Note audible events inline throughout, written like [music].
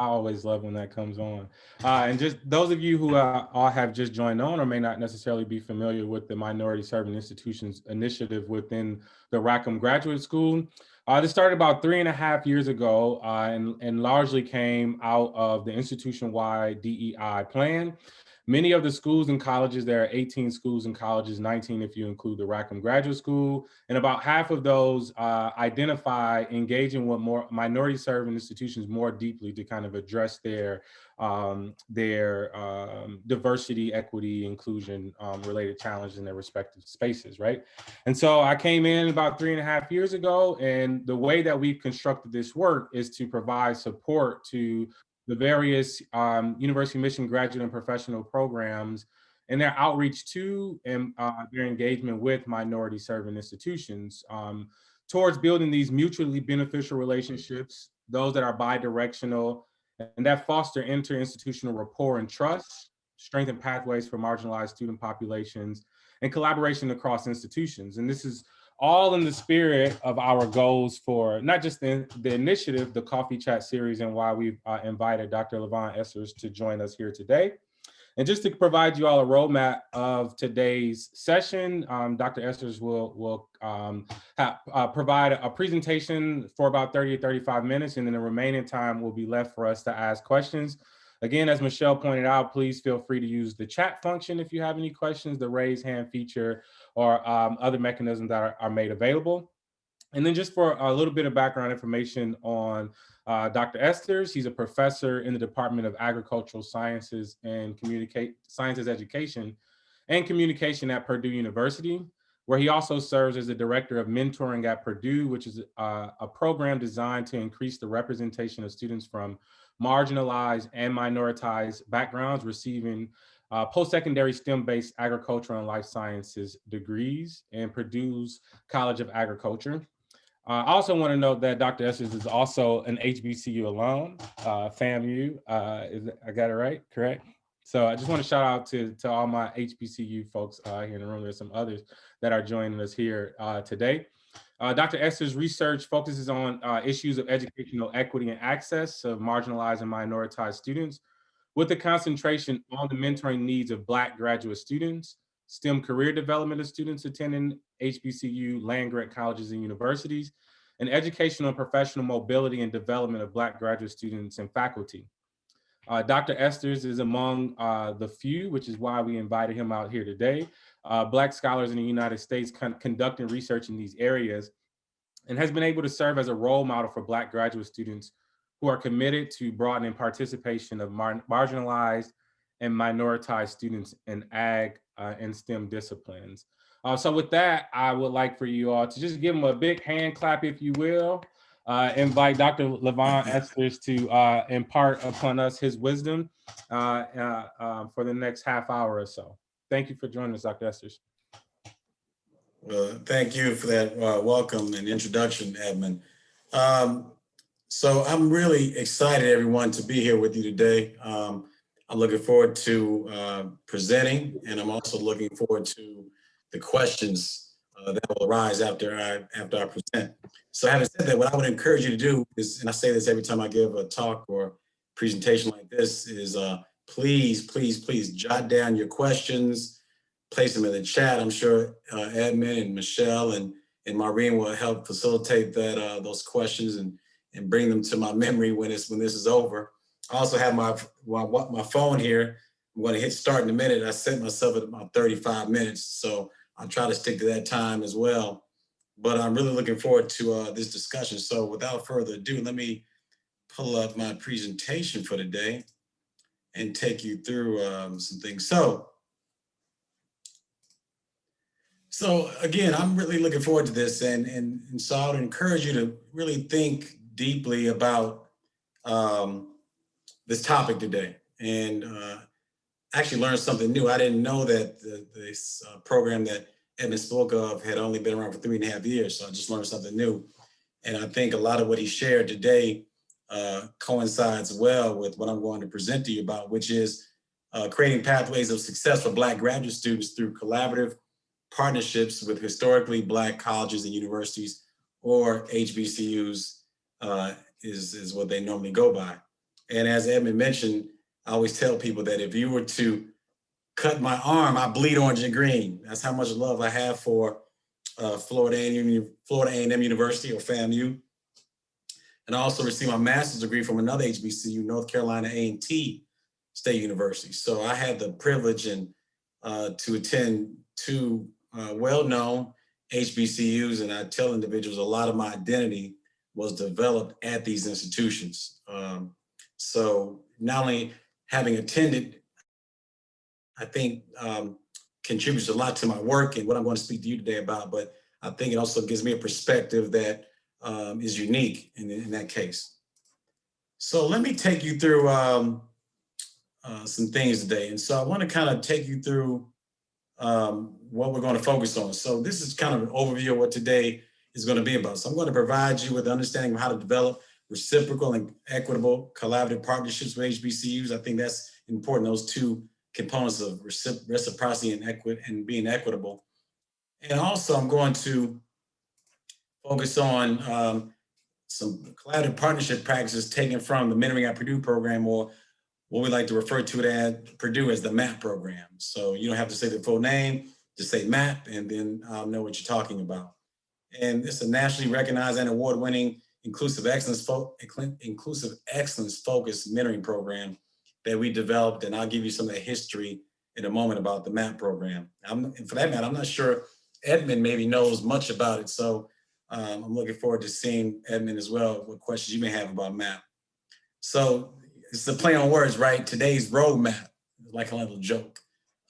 I always love when that comes on. Uh, and just those of you who uh, all have just joined on or may not necessarily be familiar with the Minority Serving Institutions initiative within the Rackham Graduate School. Uh, this started about three and a half years ago uh, and, and largely came out of the institution-wide DEI plan. Many of the schools and colleges, there are 18 schools and colleges, 19 if you include the Rackham Graduate School, and about half of those uh, identify engaging with more minority serving institutions more deeply to kind of address their um, their um, diversity, equity, inclusion um, related challenges in their respective spaces, right? And so I came in about three and a half years ago, and the way that we've constructed this work is to provide support to the various um, University Mission graduate and professional programs and their outreach to and uh, their engagement with minority serving institutions um, towards building these mutually beneficial relationships, those that are bi-directional and that foster inter-institutional rapport and trust, strengthen pathways for marginalized student populations, and collaboration across institutions. And this is all in the spirit of our goals for not just the, the initiative, the Coffee Chat series, and why we've uh, invited Dr. Levon Esters to join us here today. And just to provide you all a roadmap of today's session, um, Dr. Esters will, will um, have, uh, provide a presentation for about 30 to 35 minutes, and then the remaining time will be left for us to ask questions. Again, as Michelle pointed out, please feel free to use the chat function if you have any questions, the raise hand feature, or um, other mechanisms that are, are, made available. And then just for a little bit of background information on uh, Dr. Esters, he's a professor in the Department of Agricultural Sciences and Communicate Sciences Education and Communication at Purdue University, where he also serves as the director of mentoring at Purdue, which is uh, a program designed to increase the representation of students from marginalized and minoritized backgrounds receiving uh, post-secondary STEM-based agricultural and life sciences degrees in Purdue's College of Agriculture. Uh, I also want to note that Dr. Esters is also an HBCU alum, uh, FAMU, uh, is, I got it right, correct? So I just want to shout out to, to all my HBCU folks uh, here in the room. There's some others that are joining us here uh, today. Uh, Dr. Esters' research focuses on uh, issues of educational equity and access of marginalized and minoritized students with a concentration on the mentoring needs of Black graduate students, STEM career development of students attending HBCU, land-grant colleges and universities, and educational and professional mobility and development of Black graduate students and faculty. Uh, Dr. Esters is among uh, the few, which is why we invited him out here today, uh, Black scholars in the United States con conducting research in these areas and has been able to serve as a role model for Black graduate students who are committed to broadening participation of mar marginalized and minoritized students in ag uh, and STEM disciplines. Uh, so with that, I would like for you all to just give them a big hand clap, if you will. Uh, invite Dr. Levon [laughs] Esters to uh, impart upon us his wisdom uh, uh, um, for the next half hour or so. Thank you for joining us, Dr. Esters. Well, thank you for that welcome and introduction, Edmund. Um, so I'm really excited, everyone, to be here with you today. Um, I'm looking forward to uh, presenting, and I'm also looking forward to the questions uh, that will arise after I after I present. So having said that, what I would encourage you to do is, and I say this every time I give a talk or presentation like this, is uh, please, please, please jot down your questions, place them in the chat. I'm sure uh, Edmund and Michelle and and Maureen will help facilitate that uh, those questions and and bring them to my memory when it's when this is over. I also have my my, my phone here. I'm going to hit start in a minute. I set myself at about 35 minutes, so I'll try to stick to that time as well. But I'm really looking forward to uh, this discussion. So without further ado, let me pull up my presentation for today and take you through um, some things. So, so again, I'm really looking forward to this, and and, and so I would encourage you to really think deeply about um, this topic today and uh, actually learned something new. I didn't know that the, this uh, program that Edmund spoke of had only been around for three and a half years. So I just learned something new. And I think a lot of what he shared today uh, coincides well with what I'm going to present to you about, which is uh, creating pathways of success for Black graduate students through collaborative partnerships with historically Black colleges and universities or HBCUs uh, is, is what they normally go by. And as Edmund mentioned, I always tell people that if you were to cut my arm, I bleed orange and green. That's how much love I have for uh, Florida A&M Florida University or FAMU. And I also received my master's degree from another HBCU, North Carolina A&T State University. So I had the privilege and uh, to attend two uh, well-known HBCUs, and I tell individuals a lot of my identity was developed at these institutions. Um, so not only having attended, I think um, contributes a lot to my work and what I'm going to speak to you today about, but I think it also gives me a perspective that um, is unique in, in that case. So let me take you through um, uh, some things today. And so I want to kind of take you through um, what we're going to focus on. So this is kind of an overview of what today is going to be about. So I'm going to provide you with understanding of how to develop reciprocal and equitable collaborative partnerships with HBCUs. I think that's important, those two components of reciprocity and, equi and being equitable. And also I'm going to focus on um, some collaborative partnership practices taken from the Mentoring at Purdue program or what we like to refer to it at Purdue as the MAP program. So you don't have to say the full name, just say MAP and then I'll know what you're talking about. And it's a nationally recognized and award-winning inclusive excellence, inclusive excellence focused mentoring program that we developed. And I'll give you some of the history in a moment about the MAP program. I'm, for that matter, I'm not sure Edmund maybe knows much about it. So um, I'm looking forward to seeing Edmund as well, what questions you may have about MAP. So it's a play on words, right? Today's roadmap, like a little joke,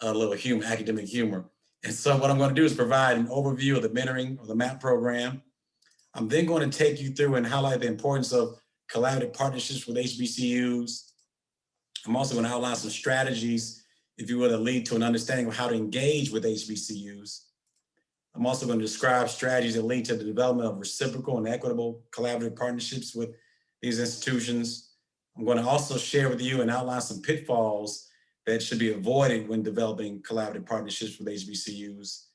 a little humor, academic humor. And so what I'm going to do is provide an overview of the mentoring or the MAP program. I'm then going to take you through and highlight the importance of collaborative partnerships with HBCUs. I'm also going to outline some strategies, if you will, that lead to an understanding of how to engage with HBCUs. I'm also going to describe strategies that lead to the development of reciprocal and equitable collaborative partnerships with these institutions. I'm going to also share with you and outline some pitfalls that should be avoided when developing collaborative partnerships with HBCUs.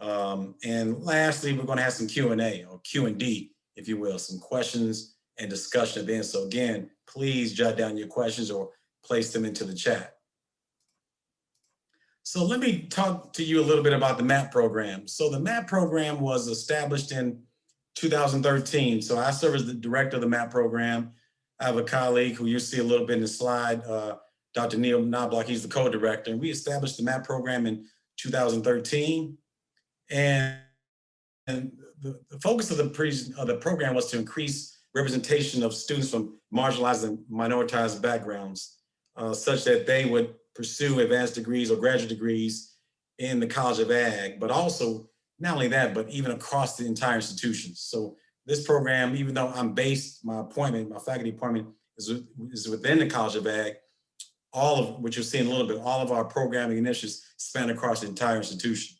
Um, and lastly, we're going to have some Q&A or Q&D, if you will, some questions and discussion at. So again, please jot down your questions or place them into the chat. So let me talk to you a little bit about the MAP program. So the MAP program was established in 2013. So I serve as the director of the MAP program. I have a colleague who you see a little bit in the slide, uh, Dr. Neil Knobloch, he's the co-director. And we established the MAP program in 2013. And, and the, the focus of the, pre, of the program was to increase representation of students from marginalized and minoritized backgrounds, uh, such that they would pursue advanced degrees or graduate degrees in the College of Ag, but also not only that, but even across the entire institution. So this program, even though I'm based, my appointment, my faculty appointment is, is within the College of Ag, all of what you're seeing a little bit, all of our programming initiatives span across the entire institution.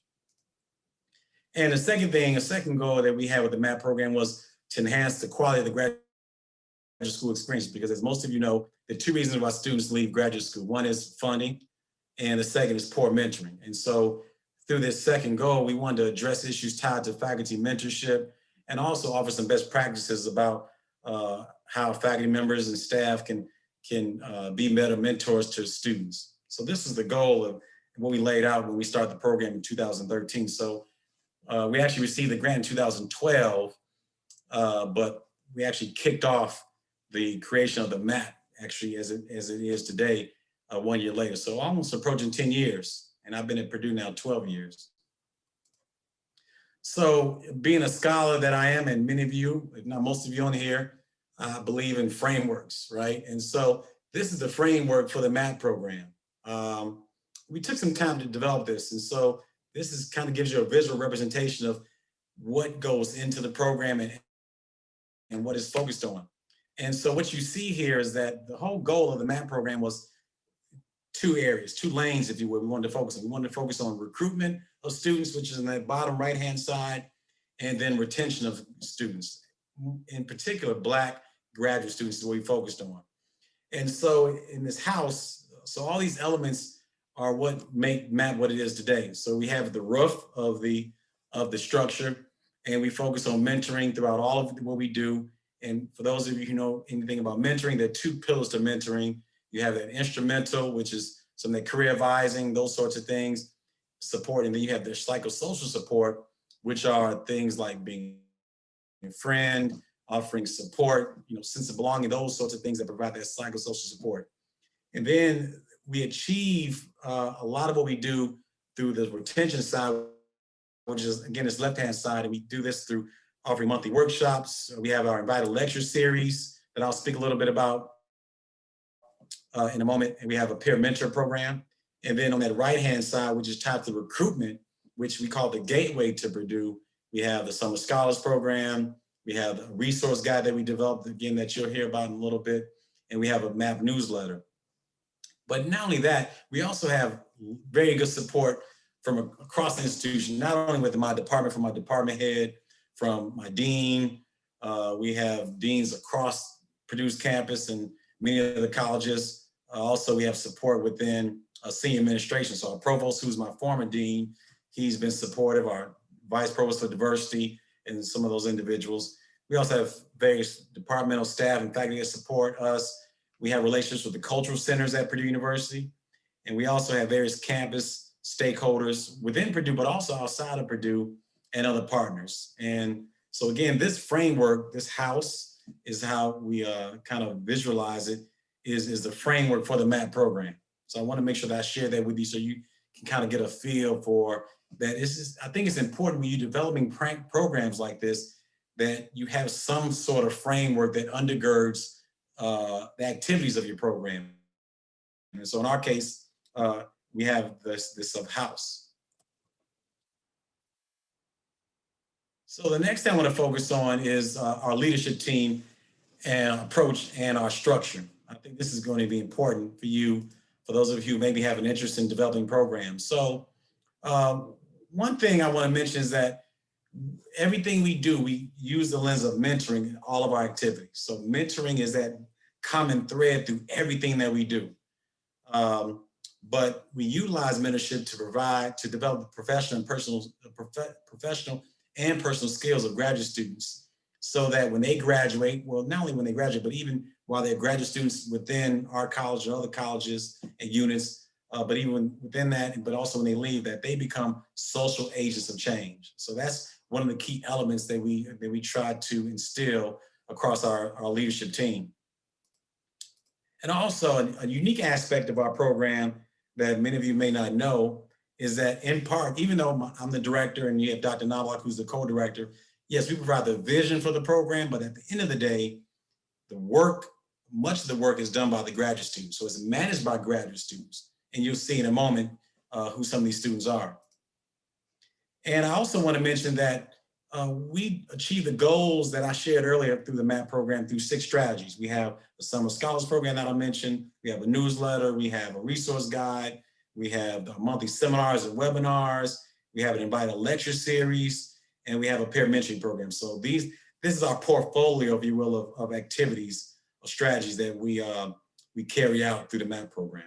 And the second thing, a second goal that we had with the MAP program was to enhance the quality of the graduate school experience, because as most of you know, the two reasons why students leave graduate school, one is funding, and the second is poor mentoring. And so through this second goal, we wanted to address issues tied to faculty mentorship, and also offer some best practices about uh, how faculty members and staff can, can uh, be better mentors to students. So this is the goal of what we laid out when we started the program in 2013. So uh, we actually received the grant in 2012, uh, but we actually kicked off the creation of the MAP actually as it, as it is today, uh, one year later. So almost approaching 10 years, and I've been at Purdue now 12 years. So being a scholar that I am, and many of you, if not most of you on here, uh, believe in frameworks, right? And so this is the framework for the MAP program. Um, we took some time to develop this. And so this is kind of gives you a visual representation of what goes into the program and, and what is focused on. And so what you see here is that the whole goal of the MAP program was two areas, two lanes, if you will, we wanted to focus on. We wanted to focus on recruitment of students, which is in that bottom right-hand side, and then retention of students. In particular, Black graduate students is what we focused on. And so in this house, so all these elements are what make MAP what it is today. So we have the roof of the, of the structure, and we focus on mentoring throughout all of what we do, And for those of you who know anything about mentoring, there are two pillars to mentoring. You have that instrumental, which is some of the career advising, those sorts of things, support. And then you have the psychosocial support, which are things like being a friend, offering support, you know, sense of belonging, those sorts of things that provide that psychosocial support. And then we achieve uh, a lot of what we do through the retention side, which is again, this left-hand side, and we do this through offering monthly workshops. We have our invited lecture series that I'll speak a little bit about uh, in a moment. And we have a peer mentor program. And then on that right-hand side, which is tied to recruitment, which we call the gateway to Purdue, we have the Summer Scholars Program. We have a resource guide that we developed, again, that you'll hear about in a little bit. And we have a MAP newsletter. But not only that, we also have very good support from across the institution, not only with my department, from my department head, from my dean. Uh, we have deans across Purdue's campus and many of the colleges. Uh, also, we have support within uh, senior administration. So our provost, who's my former dean, he's been supportive, our vice provost for diversity and some of those individuals. We also have various departmental staff and faculty that support us. We have relationships with the cultural centers at Purdue University. And we also have various campus stakeholders within Purdue, but also outside of Purdue and other partners. And so again, this framework, this house is how we uh, kind of visualize it, is, is the framework for the MAP program. So I wanna make sure that I share that with you so you can kind of get a feel for that. It's just, I think it's important when you're developing prank programs like this, that you have some sort of framework that undergirds uh, the activities of your program. And so in our case, uh, we have this, this of house. So the next thing I want to focus on is uh, our leadership team and approach and our structure. I think this is going to be important for you, for those of you who maybe have an interest in developing programs. So um, one thing I want to mention is that everything we do, we use the lens of mentoring in all of our activities. So mentoring is that common thread through everything that we do. Um, but we utilize mentorship to provide, to develop the professional and personal, prof professional and personal skills of graduate students so that when they graduate, well, not only when they graduate, but even while they're graduate students within our college and other colleges and units, uh, but even within that, but also when they leave, that they become social agents of change. So that's one of the key elements that we that we try to instill across our, our leadership team. And also a, a unique aspect of our program that many of you may not know is that in part, even though I'm the director and you have Dr. Knobloch, who's the co-director, yes, we provide the vision for the program, but at the end of the day, the work, much of the work is done by the graduate students. So it's managed by graduate students. And you'll see in a moment uh, who some of these students are. And I also want to mention that uh, we achieve the goals that I shared earlier through the MAP program through six strategies. We have the Summer Scholars Program that I mentioned. We have a newsletter. We have a resource guide. We have monthly seminars and webinars. We have an invited lecture series, and we have a peer mentoring program. So these, this is our portfolio, if you will, of, of activities or strategies that we, uh, we carry out through the MAP program.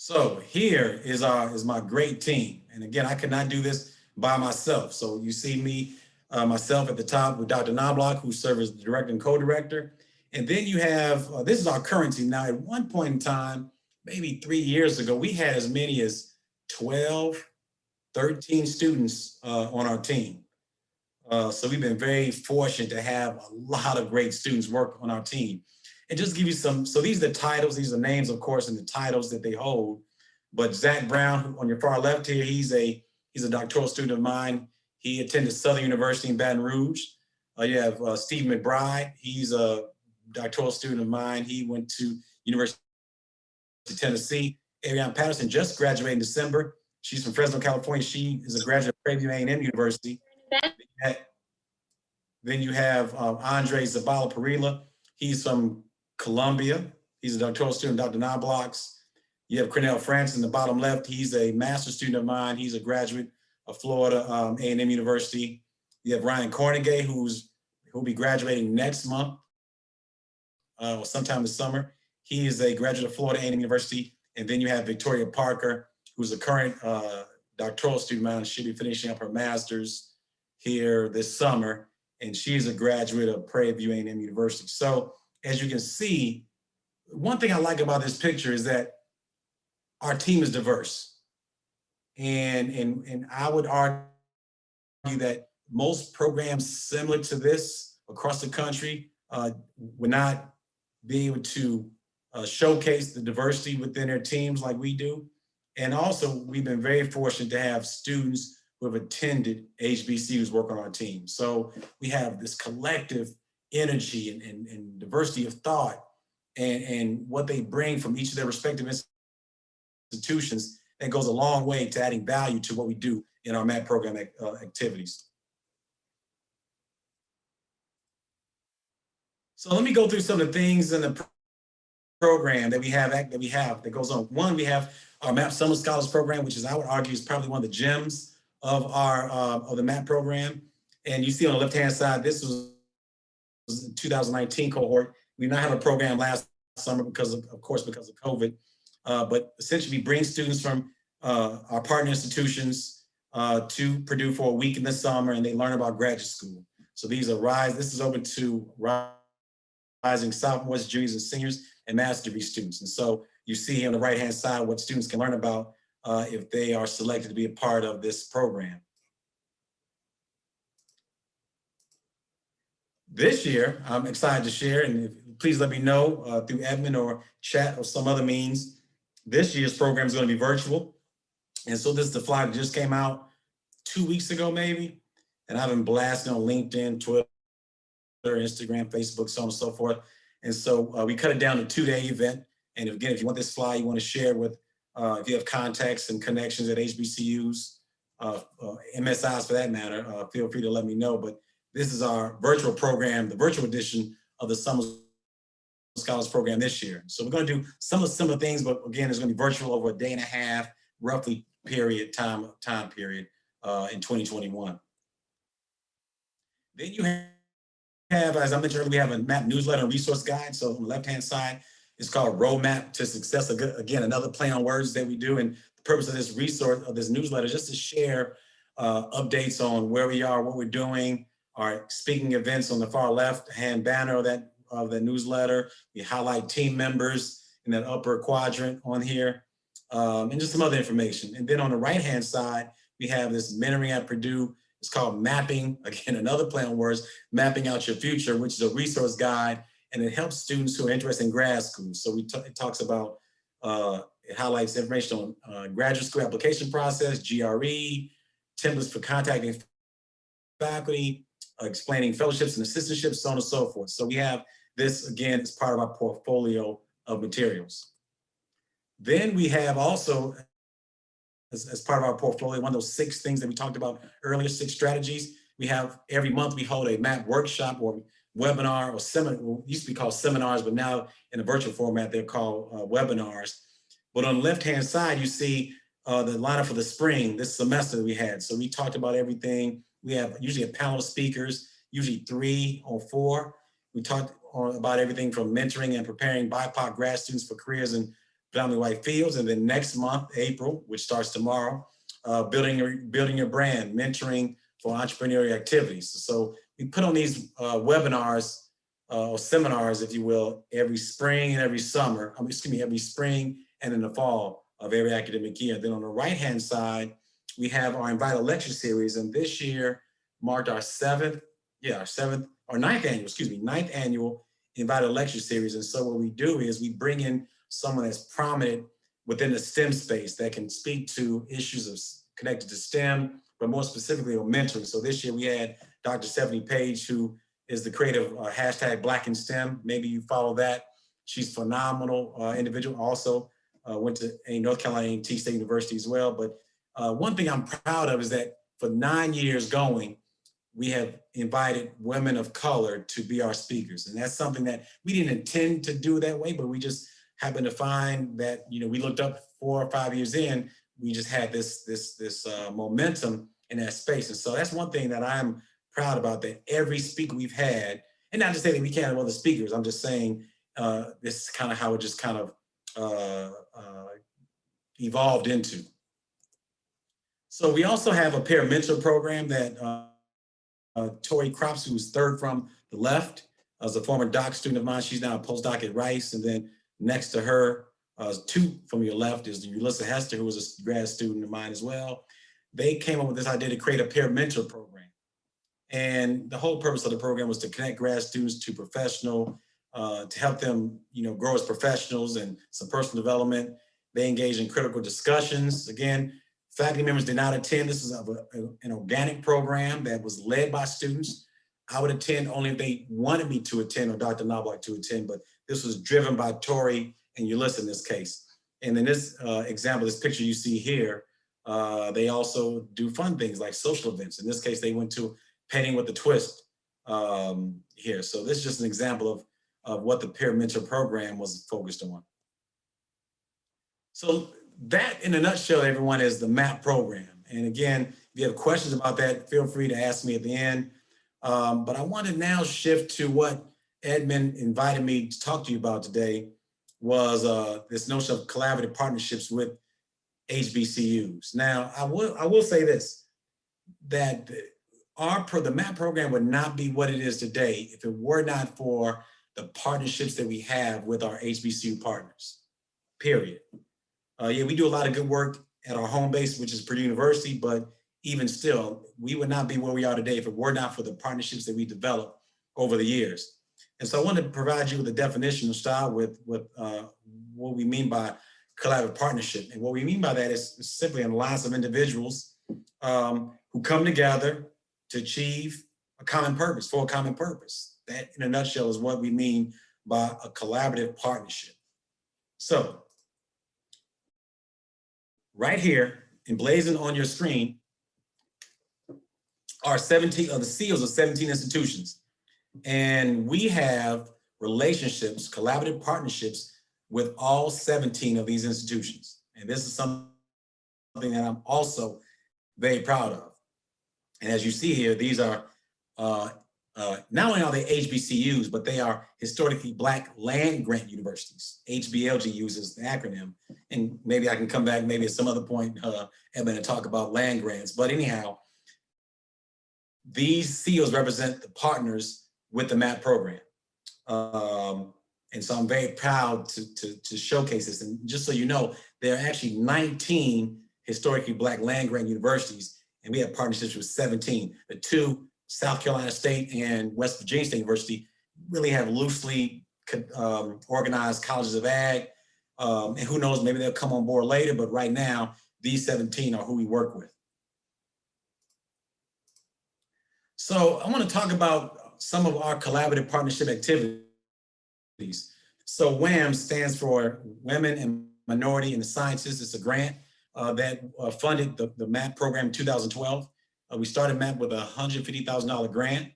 So here is our is my great team. And again, I could not do this by myself. So you see me, uh, myself at the top with Dr. Knobloch, who serves as the director and co-director. And then you have, uh, this is our current team. Now, at one point in time, maybe three years ago, we had as many as 12, 13 students uh, on our team. Uh, so we've been very fortunate to have a lot of great students work on our team. And just give you some, so these are the titles, these are names, of course, and the titles that they hold. But Zach Brown, on your far left here, he's a he's a doctoral student of mine. He attended Southern University in Baton Rouge. Uh, you have uh, Steve McBride. He's a doctoral student of mine. He went to University of Tennessee. Ariane Patterson just graduated in December. She's from Fresno, California. She is a graduate of Prairie A&M University. Then you have um, Andre Zabala Parilla. He's from Colombia. He's a doctoral student, Dr. Knobloch's. You have Cornell France in the bottom left. He's a master's student of mine. He's a graduate of Florida um, A&M University. You have Ryan Cornegay, who's who'll be graduating next month uh, sometime this summer. He is a graduate of Florida A&M University. And then you have Victoria Parker, who's a current uh, doctoral student of mine. She'll be finishing up her master's here this summer. and she's a graduate of Prairie View A&M University. So as you can see, one thing I like about this picture is that our team is diverse. And, and, and I would argue that most programs similar to this across the country uh, would not be able to uh, showcase the diversity within their teams like we do. And also, we've been very fortunate to have students who have attended HBCUs work on our team. So we have this collective energy and, and, and diversity of thought and, and what they bring from each of their respective institutions that goes a long way to adding value to what we do in our MAP program uh, activities. So let me go through some of the things in the program that we have that we have that goes on. One, we have our MAP Summer Scholars Program, which is I would argue is probably one of the gems of our uh, of the MAP program. And you see on the left-hand side, this was 2019 cohort. We did not have a program last summer because of, of course, because of COVID. Uh, but essentially bring students from uh, our partner institutions uh, to Purdue for a week in the summer and they learn about graduate school. So these are RISE, this is open to rising sophomores, juniors, and seniors, and master's degree students. And so you see on the right-hand side what students can learn about uh, if they are selected to be a part of this program. This year, I'm excited to share, and please let me know uh, through admin or chat or some other means. This year's program is going to be virtual. And so this is the flyer that just came out two weeks ago, maybe. And I've been blasting on LinkedIn, Twitter, Instagram, Facebook, so on and so forth. And so uh, we cut it down to two-day event. And again, if you want this flyer, you want to share with, uh, if you have contacts and connections at HBCUs, uh, uh MSIs for that matter, uh, feel free to let me know. But this is our virtual program, the virtual edition of the Summer Scholars Program this year. So we're going to do some of similar things, but again, it's going to be virtual over a day and a half, roughly period time time period uh, in 2021. Then you have, as I mentioned earlier, we have a map newsletter and resource guide. So on the left-hand side, it's called Roadmap to Success. Again, another play on words that we do. And the purpose of this resource, of this newsletter, is just to share uh, updates on where we are, what we're doing, our speaking events on the far left hand banner of that of the newsletter. We highlight team members in that upper quadrant on here, um, and just some other information. And then on the right hand side, we have this mentoring at Purdue. It's called Mapping, [laughs] again, another play on words, Mapping Out Your Future, which is a resource guide, and it helps students who are interested in grad school. So we it talks about, uh, it highlights information on uh, graduate school application process, GRE, templates for contacting faculty, explaining fellowships and assistantships, so on and so forth. So we have this, again, as part of our portfolio of materials. Then we have also, as, as part of our portfolio, one of those six things that we talked about earlier, six strategies. We have every month we hold a MAP workshop or webinar or seminar, used to be called seminars, but now in a virtual format, they're called uh, webinars. But on the left-hand side, you see uh, the lineup for the spring, this semester we had. So we talked about everything we have usually a panel of speakers, usually three or four. We talked about everything from mentoring and preparing BIPOC grad students for careers in predominantly white fields. And then next month, April, which starts tomorrow, uh, building, your, building your brand, mentoring for entrepreneurial activities. So we put on these uh, webinars uh, or seminars, if you will, every spring and every summer, I mean, excuse me, every spring and in the fall of every academic year. Then on the right-hand side, we have our invited lecture series, and this year marked our seventh, yeah, our seventh, or ninth annual, excuse me, ninth annual invited lecture series. And so what we do is we bring in someone that's prominent within the STEM space that can speak to issues of connected to STEM, but more specifically on mentoring. So this year we had Dr. Stephani Page, who is the creator uh, hashtag Black in STEM. Maybe you follow that. She's phenomenal uh, individual. Also uh, went to a North Carolina T State University as well, but uh, one thing I'm proud of is that for nine years going, we have invited women of color to be our speakers. And that's something that we didn't intend to do that way, but we just happened to find that, you know, we looked up four or five years in, we just had this, this, this uh, momentum in that space. And so that's one thing that I'm proud about that every speaker we've had, and not to say that we can't have other speakers, I'm just saying uh, this is kind of how it just kind of uh, uh, evolved into. So we also have a peer mentor program that uh, uh, Tori Crops, who's third from the left, as a former doc student of mine. She's now a postdoc at Rice. And then next to her, uh, two from your left is Ulissa Hester, who was a grad student of mine as well. They came up with this idea to create a peer mentor program. And the whole purpose of the program was to connect grad students to professional, uh, to help them, you know, grow as professionals and some personal development. They engage in critical discussions. Again, faculty members did not attend. This is a, a, an organic program that was led by students. I would attend only if they wanted me to attend or Dr. Knobloch to attend, but this was driven by Tori and Ulissa in this case. And in this uh, example, this picture you see here, uh, they also do fun things like social events. In this case, they went to Painting with a Twist um, here. So this is just an example of, of what the peer mentor program was focused on. So that in a nutshell, everyone is the MAP program. And again, if you have questions about that, feel free to ask me at the end. Um, but I want to now shift to what Edmund invited me to talk to you about today was uh, this notion of collaborative partnerships with HBCUs. Now, I will, I will say this, that our pro, the MAP program would not be what it is today if it were not for the partnerships that we have with our HBCU partners, period. Uh, yeah, we do a lot of good work at our home base, which is Purdue University, but even still, we would not be where we are today if it were not for the partnerships that we developed over the years. And so I wanted to provide you with a definition of start with, with uh, what we mean by collaborative partnership. And what we mean by that is simply an alliance of individuals um, who come together to achieve a common purpose, for a common purpose. That in a nutshell is what we mean by a collaborative partnership. So right here, emblazoned on your screen, are 17 of the seals of 17 institutions. And we have relationships, collaborative partnerships with all 17 of these institutions. And this is something that I'm also very proud of. And as you see here, these are uh, uh, not only are they HBCUs, but they are historically Black land grant universities. HBLG uses the acronym. And maybe I can come back maybe at some other point, uh, Edmund, and talk about land grants. But anyhow, these seals represent the partners with the MAP program. Um, and so I'm very proud to, to, to, showcase this. And just so you know, there are actually 19 historically Black land grant universities, and we have partnerships with 17. The two, South Carolina State and West Virginia State University, really have loosely um, organized colleges of ag. Um, and who knows, maybe they'll come on board later, but right now, these 17 are who we work with. So I want to talk about some of our collaborative partnership activities. So WAM stands for Women and Minority in the Sciences. It's a grant uh, that uh, funded the, the MAP program in 2012. Uh, we started MAP with a $150,000 grant,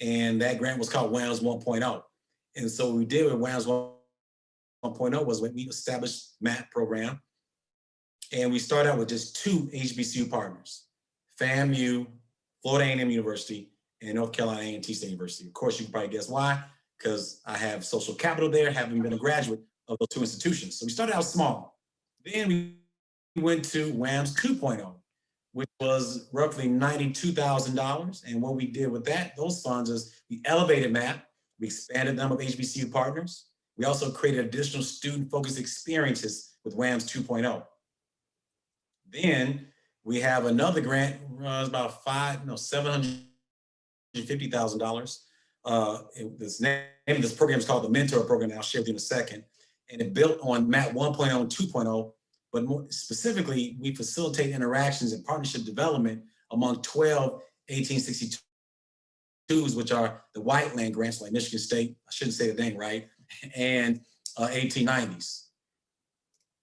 and that grant was called WAMS 1.0. And so what we did with WAMS 1.0 was when we established MAP program, and we started out with just two HBCU partners, FAMU Florida A&M University, and North Carolina A&T State University. Of course, you can probably guess why, because I have social capital there, having been a graduate of those two institutions. So we started out small. Then we went to WAMS 2.0, which was roughly $92,000. And what we did with that, those funds is we elevated MAP, we expanded the number of HBCU partners. We also created additional student-focused experiences with WAMS 2.0. Then we have another grant, uh, about five, no, $750,000. Uh, this name of this program is called the Mentor Program. I'll share with you in a second. And it built on MAP 1.0 and 2.0, but more specifically, we facilitate interactions and partnership development among 12 1862s, which are the white land grants like Michigan State, I shouldn't say the thing right, [laughs] and uh, 1890s.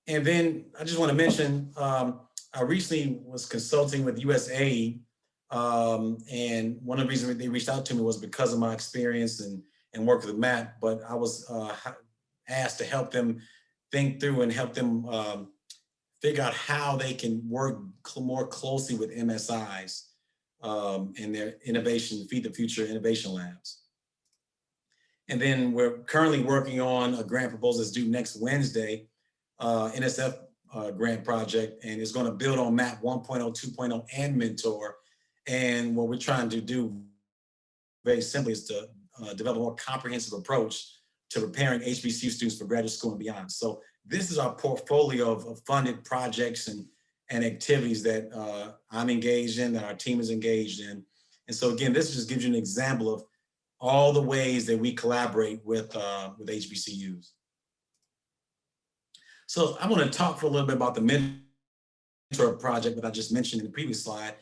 And then I just want to mention, um, I recently was consulting with USAID, um, and one of the reasons they reached out to me was because of my experience and, and work with the MAP, but I was uh, asked to help them think through and help them um, figure out how they can work cl more closely with MSIs um, and their innovation, Feed the Future Innovation Labs. And then we're currently working on a grant proposal that's due next Wednesday, uh, NSF uh, grant project and it's going to build on MAP 1.0, 2.0 and Mentor. And what we're trying to do very simply is to uh, develop a more comprehensive approach to preparing HBCU students for graduate school and beyond. So this is our portfolio of, of funded projects and, and activities that uh, I'm engaged in, that our team is engaged in. And so again, this just gives you an example of all the ways that we collaborate with, uh, with HBCUs. So I want to talk for a little bit about the mentor project that I just mentioned in the previous slide.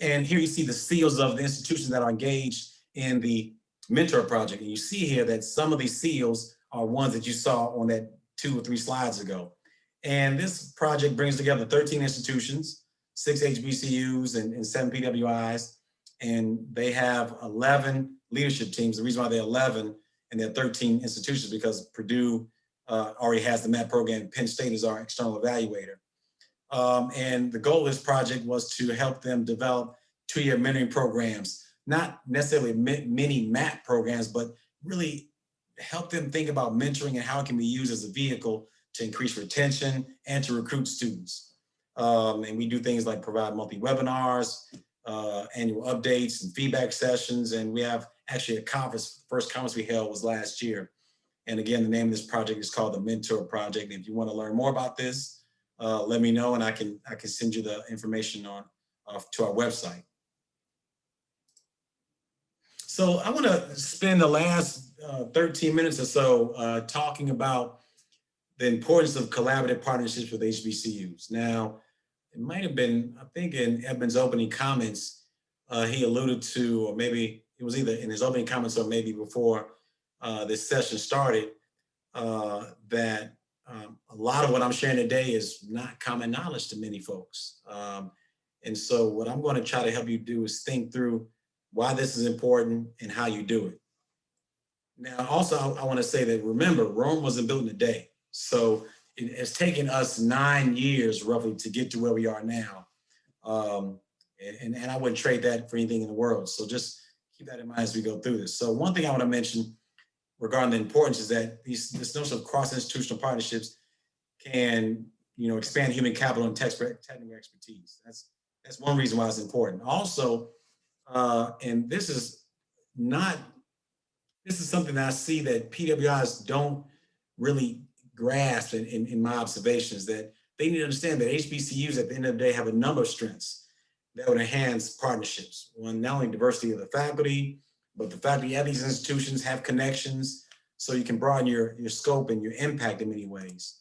And here you see the seals of the institutions that are engaged in the mentor project. And you see here that some of these seals are ones that you saw on that two or three slides ago. And this project brings together 13 institutions, six HBCUs and, and seven PWIs. And they have 11 leadership teams. The reason why they're 11 and they're 13 institutions because Purdue uh, already has the MAP program. Penn State is our external evaluator. Um, and the goal of this project was to help them develop two-year mentoring programs, not necessarily many MAP programs, but really help them think about mentoring and how it can be used as a vehicle to increase retention and to recruit students. Um, and we do things like provide monthly webinars, uh, annual updates and feedback sessions. And we have actually a conference, the first conference we held was last year. And again, the name of this project is called the Mentor Project. And if you want to learn more about this, uh, let me know and I can I can send you the information on uh, to our website. So I want to spend the last uh, 13 minutes or so uh, talking about the importance of collaborative partnerships with HBCUs. Now, it might have been, I think in Edmund's opening comments, uh, he alluded to, or maybe it was either in his opening comments or maybe before uh, this session started, that um, a lot of what I'm sharing today is not common knowledge to many folks. Um, and so what I'm going to try to help you do is think through why this is important and how you do it. Now, also, I, want to say that remember, Rome wasn't built in a day. So it has taken us nine years roughly to get to where we are now. Um, and, and I wouldn't trade that for anything in the world. So just keep that in mind as we go through this. So one thing I want to mention regarding the importance is that these this notion of cross-institutional partnerships can you know expand human capital and technical expertise. That's that's one reason why it's important. Also, uh, and this is not this is something that I see that PWIs don't really grasp in, in, in my observations that they need to understand that HBCUs at the end of the day have a number of strengths that would enhance partnerships. One, not only diversity of the faculty, but the faculty at these institutions have connections so you can broaden your, your scope and your impact in many ways.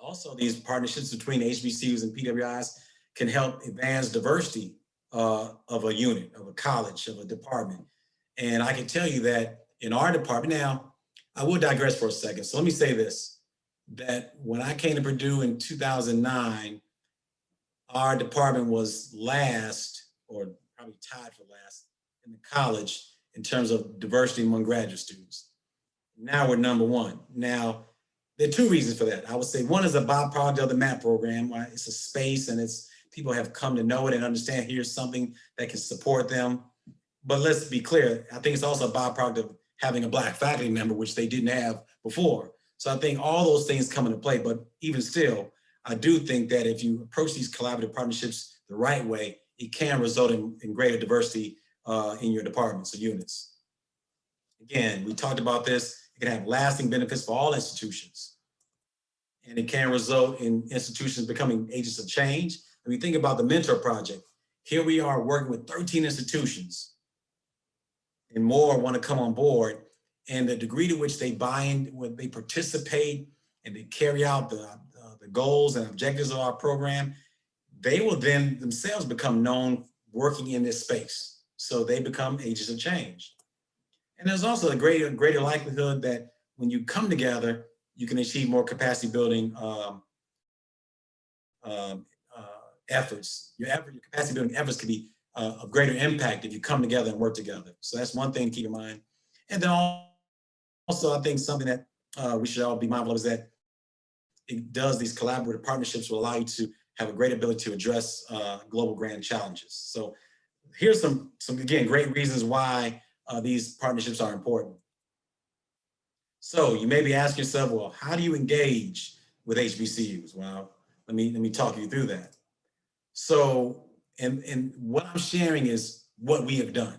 Also, these partnerships between HBCUs and PWIs can help advance diversity uh, of a unit, of a college, of a department. And I can tell you that in our department, now, I will digress for a second. So let me say this, that when I came to Purdue in 2009, our department was last, or probably tied for last, in the college in terms of diversity among graduate students. Now we're number one. Now, there are two reasons for that. I would say one is a byproduct of the MAP program. Right? It's a space and it's people have come to know it and understand here's something that can support them. But let's be clear, I think it's also a byproduct of having a black faculty member, which they didn't have before. So I think all those things come into play, but even still, I do think that if you approach these collaborative partnerships the right way, it can result in, in greater diversity uh, in your departments or units. Again, we talked about this, it can have lasting benefits for all institutions. And it can result in institutions becoming agents of change. When we think about the Mentor Project, here we are working with 13 institutions and more want to come on board. And the degree to which they bind, when they participate and they carry out the, uh, the goals and objectives of our program, they will then themselves become known working in this space. So they become agents of change. And there's also a greater, greater likelihood that when you come together, you can achieve more capacity building um, um, efforts. Your effort, your capacity building efforts can be uh, of greater impact if you come together and work together. So that's one thing to keep in mind. And then also, I think something that uh, we should all be mindful of is that it does these collaborative partnerships will allow you to have a great ability to address uh, global grand challenges. So here's some, some again, great reasons why uh, these partnerships are important. So you may be asking yourself, well, how do you engage with HBCUs? Well, let me, let me talk you through that. So, and, and what I'm sharing is what we have done.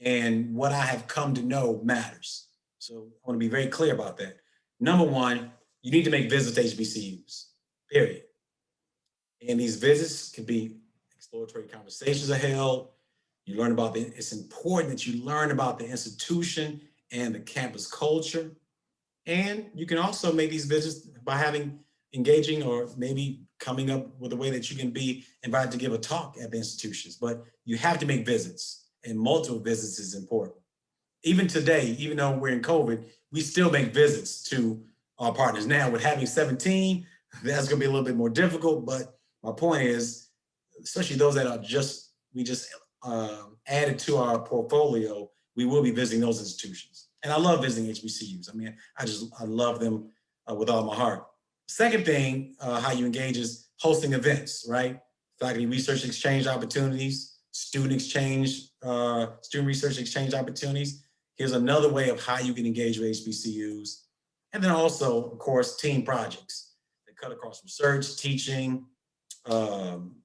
and what I have come to know matters. So I want to be very clear about that. Number one, you need to make visits to HBCUs, period. And these visits can be exploratory conversations are held. You learn about the, it's important that you learn about the institution and the campus culture. And you can also make these visits by having engaging or maybe coming up with a way that you can be invited to give a talk at the institutions. But you have to make visits and multiple visits is important. Even today, even though we're in COVID, we still make visits to our partners. Now with having 17, that's gonna be a little bit more difficult, but my point is, especially those that are just, we just um, added to our portfolio, we will be visiting those institutions. And I love visiting HBCUs. I mean, I just, I love them uh, with all my heart. Second thing, uh, how you engage is hosting events, right? Faculty research exchange opportunities, student exchange, uh, student research exchange opportunities. Here's another way of how you can engage with HBCUs. And then also, of course, team projects that cut across research, teaching, um,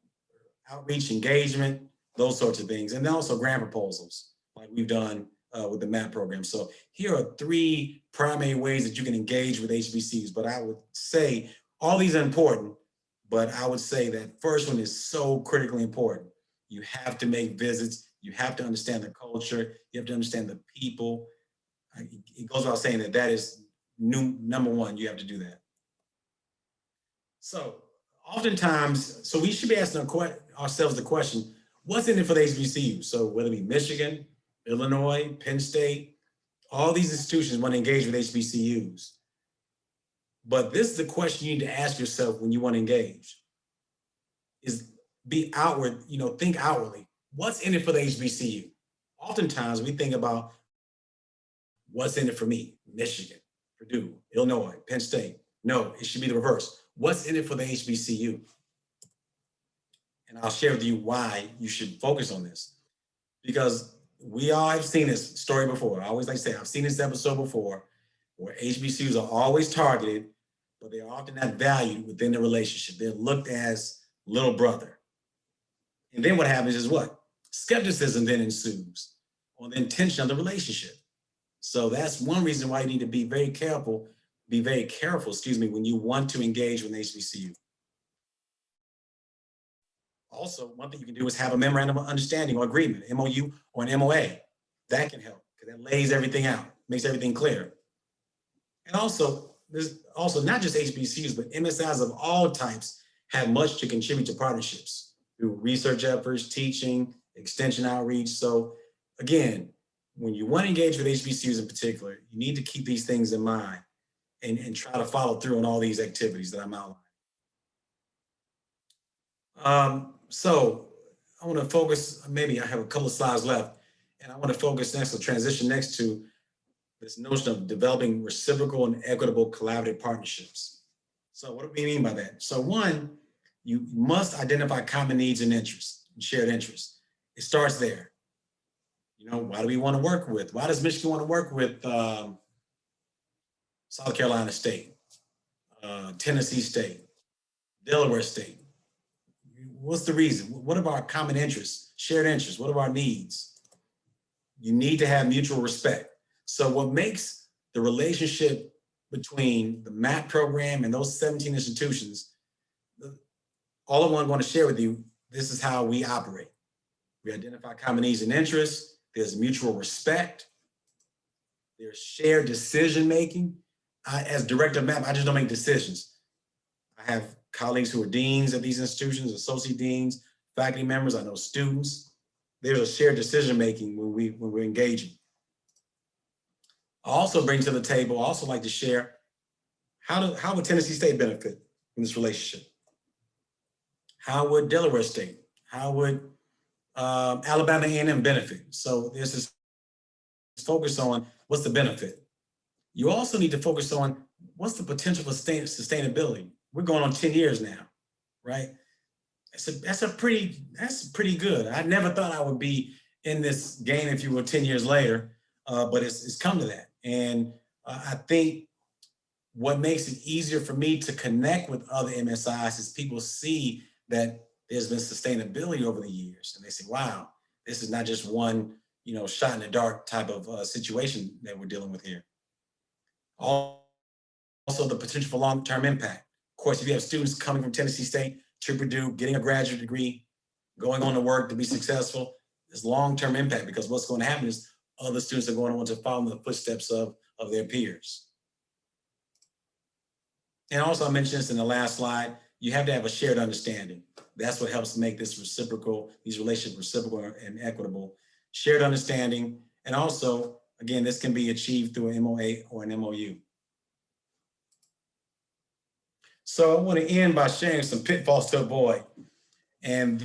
outreach, engagement, those sorts of things. And then also grant proposals, like we've done uh, with the MAP program. So here are three primary ways that you can engage with HBCUs. But I would say all these are important, but I would say that first one is so critically important. You have to make visits. You have to understand the culture. You have to understand the people. It goes without saying that that is new, number one, you have to do that. So oftentimes, so we should be asking ourselves the question, what's in it for the HBCU? So whether it be Michigan, Illinois, Penn State, all these institutions want to engage with HBCUs. But this is the question you need to ask yourself when you want to engage is be outward, you know, think outwardly. What's in it for the HBCU? Oftentimes we think about what's in it for me, Michigan, Purdue, Illinois, Penn State. No, it should be the reverse. What's in it for the HBCU? And I'll share with you why you should focus on this. Because we all have seen this story before. I always like to say, I've seen this episode before where HBCUs are always targeted, but they're often not valued within the relationship. They're looked as little brother. And then what happens is what? Skepticism then ensues on the intention of the relationship. So that's one reason why you need to be very careful, be very careful, excuse me, when you want to engage with HBCU. Also, one thing you can do is have a memorandum of understanding or agreement, MOU or an MOA. That can help because that lays everything out, makes everything clear. And also, there's also not just HBCUs, but MSIs of all types have much to contribute to partnerships through research efforts, teaching, extension outreach. So again, when you want to engage with HBCUs in particular, you need to keep these things in mind and, and try to follow through on all these activities that I'm outlining. Um, so I want to focus, maybe I have a couple of slides left, and I want to focus next, to transition next to this notion of developing reciprocal and equitable collaborative partnerships. So what do we mean by that? So one, you must identify common needs and interests, and shared interests. It starts there. You know, why do we want to work with? Why does Michigan want to work with um, South Carolina State, uh, Tennessee State, Delaware State? What's the reason? What are our common interests, shared interests? What are our needs? You need to have mutual respect. So what makes the relationship between the MAP program and those 17 institutions, all one want to share with you, this is how we operate. We identify common needs and interests. There's mutual respect. There's shared decision-making. As director of MAP, I just don't make decisions. I have colleagues who are deans at these institutions, associate deans, faculty members, I know students. There's a shared decision-making when, we, when we're engaging. I also bring to the table, I also like to share, how, do, how would Tennessee State benefit in this relationship? How would Delaware State? How would um, Alabama A&M benefit. So there's this focus on what's the benefit. You also need to focus on what's the potential for sustainability. We're going on 10 years now, right? That's a, that's a pretty, that's pretty good. I never thought I would be in this game, if you will, 10 years later, uh, but it's, it's come to that. And uh, I think what makes it easier for me to connect with other MSIs is people see that there's been sustainability over the years. And they say, wow, this is not just one you know, shot in the dark type of uh, situation that we're dealing with here. Also, the potential for long-term impact. Of course, if you have students coming from Tennessee State to Purdue, getting a graduate degree, going on to work to be successful, there's long-term impact because what's going to happen is other students are going to want to follow in the footsteps of, of their peers. And also, I mentioned this in the last slide, you have to have a shared understanding. That's what helps make this reciprocal, these relationships reciprocal and equitable. Shared understanding, and also, again, this can be achieved through an MOA or an MOU. So I want to end by sharing some pitfalls to avoid. And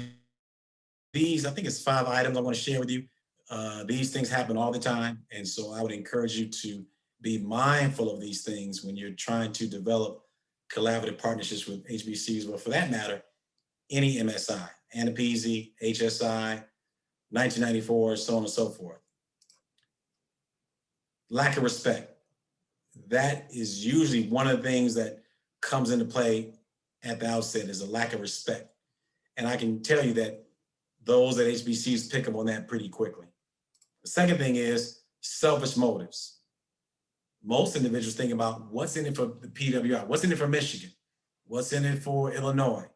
these, I think it's five items I want to share with you. Uh, these things happen all the time. And so I would encourage you to be mindful of these things when you're trying to develop collaborative partnerships with HBCUs, but for that matter, any MSI, AANAPISI, HSI, 1994, so on and so forth. Lack of respect. That is usually one of the things that comes into play at the outset is a lack of respect. And I can tell you that those at HBCUs pick up on that pretty quickly. The second thing is selfish motives. Most individuals think about what's in it for the PWI, what's in it for Michigan, what's in it for Illinois.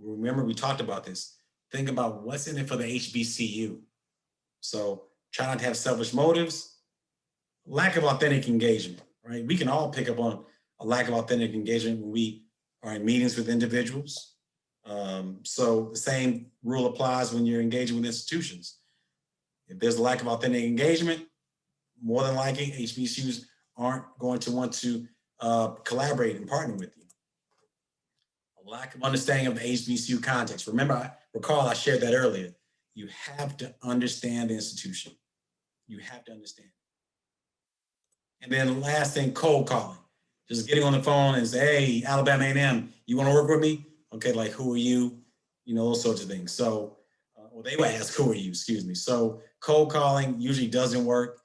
Remember, we talked about this. Think about what's in it for the HBCU. So try not to have selfish motives, lack of authentic engagement, right? We can all pick up on a lack of authentic engagement when we are in meetings with individuals. Um, so the same rule applies when you're engaging with institutions. If there's a lack of authentic engagement, more than likely HBCUs aren't going to want to uh, collaborate and partner with you. A lack of understanding of the HBCU context. Remember, I recall I shared that earlier. You have to understand the institution. You have to understand. And then the last thing, cold calling. Just getting on the phone and say, hey, Alabama A&M, you want to work with me? Okay, like who are you? You know, those sorts of things. So, uh, well, they would ask, who are you? Excuse me. So cold calling usually doesn't work.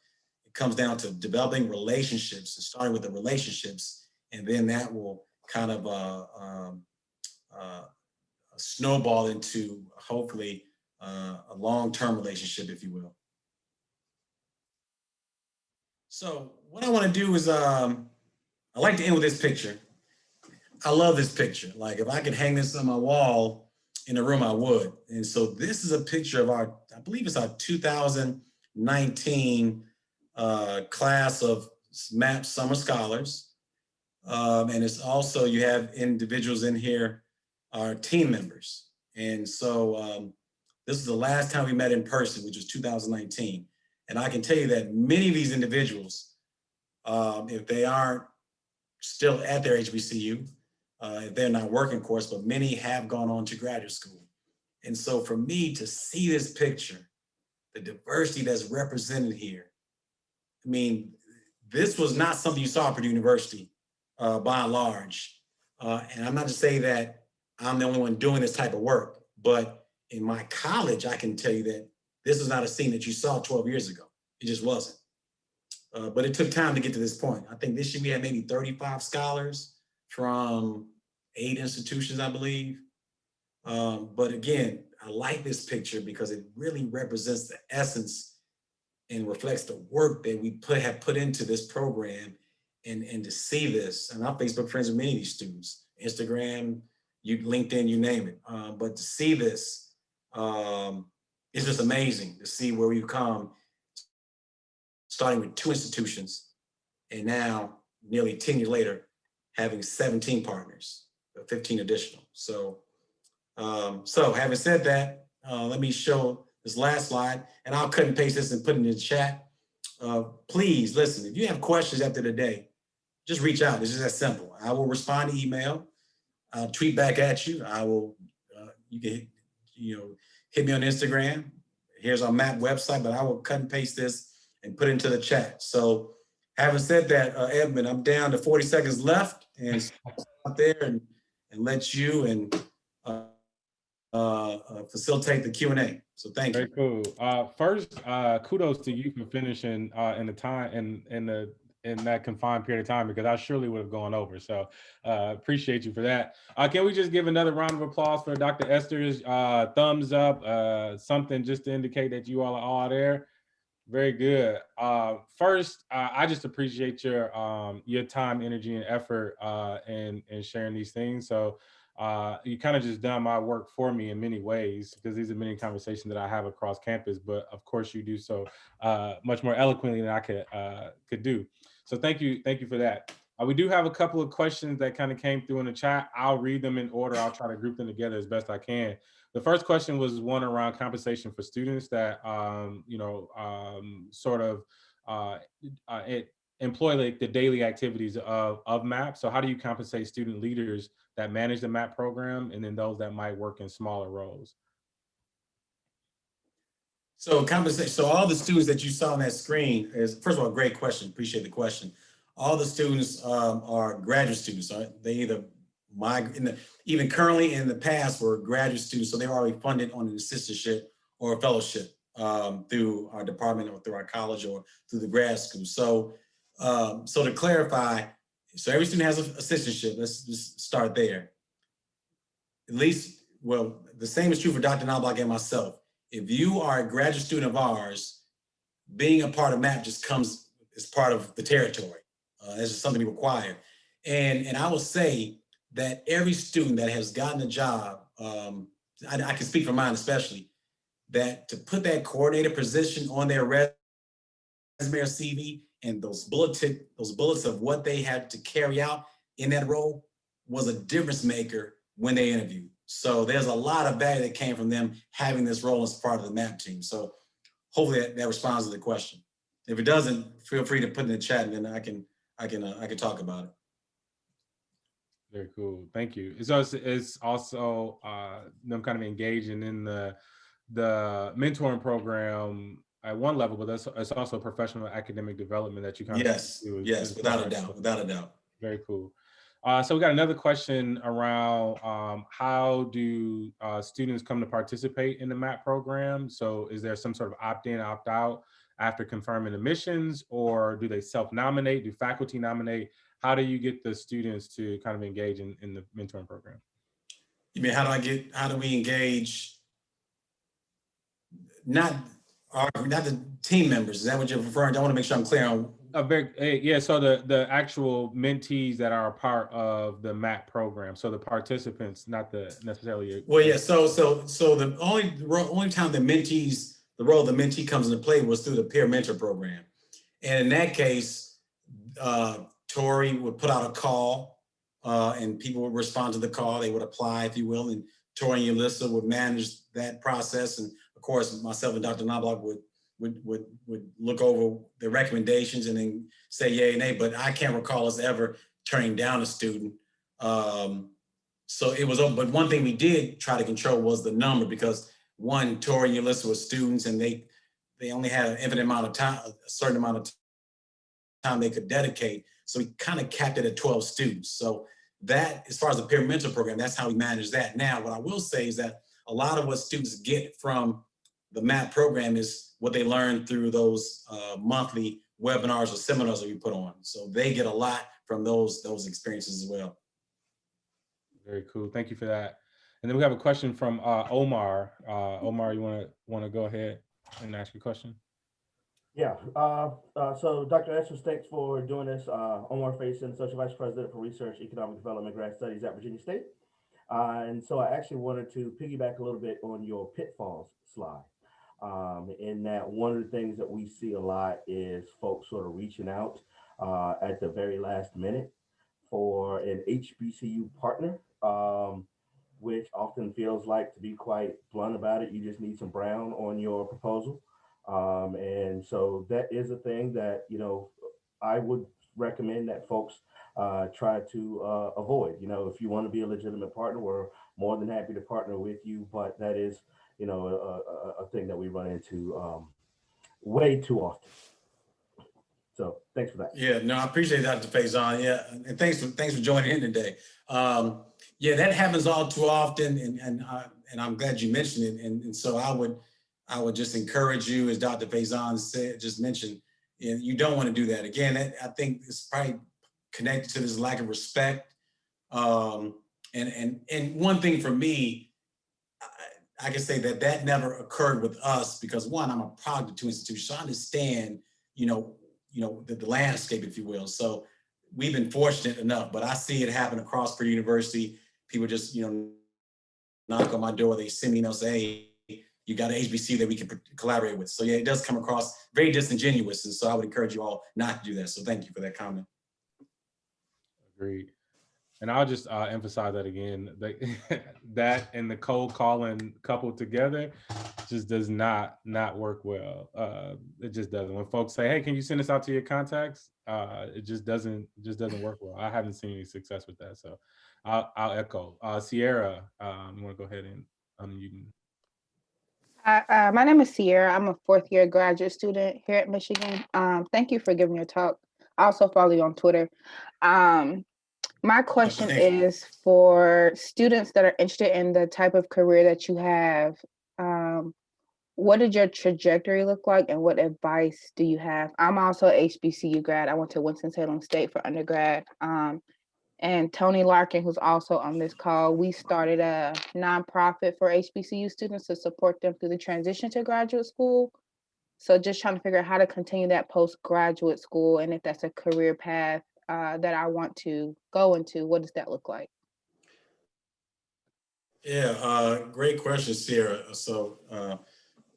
It comes down to developing relationships and starting with the relationships, and then that will kind of uh, um, uh, snowball into hopefully uh, a long-term relationship, if you will. So what I want to do is, um, I like to end with this picture. I love this picture. Like if I could hang this on my wall in a room, I would. And so this is a picture of our, I believe it's our 2019 uh, class of MAP Summer Scholars. Um, and it's also, you have individuals in here, our team members. And so um, this is the last time we met in person, which was 2019. And I can tell you that many of these individuals, um, if they aren't still at their HBCU, uh, they're not working of course, but many have gone on to graduate school. And so for me to see this picture, the diversity that's represented here, I mean, this was not something you saw at Purdue University uh, by and large. Uh, and I'm not to say that I'm the only one doing this type of work, but in my college, I can tell you that this is not a scene that you saw 12 years ago. It just wasn't. Uh, but it took time to get to this point. I think this year we had maybe 35 scholars from eight institutions, I believe. Um, but again, I like this picture because it really represents the essence and reflects the work that we put have put into this program and, and to see this, and I'm Facebook friends with many of these students, Instagram, you LinkedIn, you name it. Uh, but to see this, um, it's just amazing to see where we've come, starting with two institutions, and now nearly 10 years later, having 17 partners, 15 additional. So, um, so having said that, uh, let me show this last slide, and I'll cut and paste this and put it in the chat. Uh, please listen, if you have questions after the day, just reach out. It's just that simple. I will respond to email. I'll tweet back at you. I will, uh, you can, you know, hit me on Instagram. Here's our map website, but I will cut and paste this and put into the chat. So having said that, uh, Edmund, I'm down to 40 seconds left and out there and, and let you and uh, uh, facilitate the Q&A. So thank Very you. Very cool. Uh, first, uh, kudos to you for finishing uh, in the time in in the in that confined period of time because I surely would have gone over. So uh, appreciate you for that. Uh, can we just give another round of applause for Dr. Esters uh, thumbs up, uh, something just to indicate that you all are all there. Very good. Uh, first, uh, I just appreciate your um, your time, energy, and effort uh, in in sharing these things. So uh, you kind of just done my work for me in many ways because these are many conversations that I have across campus. But of course, you do so uh, much more eloquently than I could uh, could do. So thank you, thank you for that. Uh, we do have a couple of questions that kind of came through in the chat. I'll read them in order. I'll try to group them together as best I can. The first question was one around compensation for students that, um, you know, um, sort of uh, uh, it employ like the daily activities of, of MAP. So how do you compensate student leaders that manage the MAP program and then those that might work in smaller roles? So compensation, so all the students that you saw on that screen is, first of all, great question, appreciate the question. All the students um, are graduate students, right? They either migrate, in the, even currently in the past were graduate students, so they were already funded on an assistantship or a fellowship um, through our department or through our college or through the grad school. So, um, so to clarify, so every student has an assistantship. Let's just start there. At least, well, the same is true for Dr. Knobloch and myself. If you are a graduate student of ours, being a part of MAP just comes as part of the territory. Uh, it's just something we require. And, and I will say that every student that has gotten a job, um, I, I can speak for mine especially, that to put that coordinator position on their resume or CV and those bulleted, those bullets of what they had to carry out in that role was a difference maker when they interviewed. So there's a lot of value that came from them having this role as part of the MAP team. So hopefully that, that responds to the question. If it doesn't, feel free to put in the chat and then I can I can uh, I can talk about it. Very cool. Thank you. It's also it's also uh, them kind of engaging in the the mentoring program at one level, but that's it's also professional academic development that you kind yes, of yes, yes, without a doubt, without a doubt. Very cool. Uh, so we got another question around um, how do uh, students come to participate in the MAP program? So is there some sort of opt-in, opt-out after confirming admissions or do they self-nominate? Do faculty nominate? How do you get the students to kind of engage in, in the mentoring program? You mean, how do I get, how do we engage? Not our, not the team members. Is that what you're referring to? I want to make sure I'm clear on a very yeah so the the actual mentees that are a part of the map program so the participants not the necessarily well yeah so so so the only only time the mentees the role of the mentee comes into play was through the peer mentor program and in that case uh tori would put out a call uh and people would respond to the call they would apply if you will and tori and Alyssa would manage that process and of course myself and dr knobloch would would would would look over the recommendations and then say yay and nay. But I can't recall us ever turning down a student. Um, so it was, but one thing we did try to control was the number because one, Tori and Alyssa were students and they they only had an infinite amount of time, a certain amount of time they could dedicate. So we kind of capped it at 12 students. So that, as far as the peer mentor program, that's how we manage that. Now, what I will say is that a lot of what students get from the MAP program is what they learn through those uh, monthly webinars or seminars that we put on. So they get a lot from those those experiences as well. Very cool. Thank you for that. And then we have a question from uh, Omar. Uh, Omar, you want to want to go ahead and ask your question? Yeah. Uh, uh, so, Dr. Esters, thanks for doing this. Uh, Omar Faison, Social Vice President for Research, Economic Development, Grad Studies at Virginia State. Uh, and so I actually wanted to piggyback a little bit on your pitfalls slide. Um, in that one of the things that we see a lot is folks sort of reaching out uh, at the very last minute for an HBCU partner, um, which often feels like, to be quite blunt about it, you just need some brown on your proposal. Um, and so that is a thing that, you know, I would recommend that folks uh, try to uh, avoid. You know, if you want to be a legitimate partner, we're more than happy to partner with you, but that is you know, a, a, a thing that we run into um, way too often. So thanks for that. Yeah, no, I appreciate that, Dr. Faison. Yeah, and thanks for thanks for joining in today. Um, yeah, that happens all too often, and and uh, and I'm glad you mentioned it. And, and so I would I would just encourage you, as Dr. Faison said, just mentioned, you don't want to do that again. I think it's probably connected to this lack of respect. Um, and and and one thing for me, I can say that that never occurred with us because one, I'm a product of two institutions. So I understand, you know, you know, the, the landscape, if you will. So we've been fortunate enough, but I see it happen across Purdue University. People just, you know, knock on my door, they send me, you say, hey, you got an HBCU that we can collaborate with. So yeah, it does come across very disingenuous. And so I would encourage you all not to do that. So thank you for that comment. Agreed. And I'll just uh, emphasize that again, that, [laughs] that and the cold calling coupled together just does not not work well. Uh, it just doesn't. When folks say, "Hey, can you send this out to your contacts?" Uh, it just doesn't just doesn't work well. I haven't seen any success with that. So I'll, I'll echo. Uh, Sierra, um, you want to go ahead and unmute? Hi, uh, my name is Sierra. I'm a fourth year graduate student here at Michigan. Um, thank you for giving your talk. I also follow you on Twitter. Um, my question is for students that are interested in the type of career that you have. Um, what did your trajectory look like and what advice do you have? I'm also HBCU grad. I went to Winston-Salem State for undergrad. Um, and Tony Larkin, who's also on this call, we started a nonprofit for HBCU students to support them through the transition to graduate school. So just trying to figure out how to continue that postgraduate school and if that's a career path uh, that I want to go into, what does that look like? Yeah, uh, great question, Sierra. So, uh,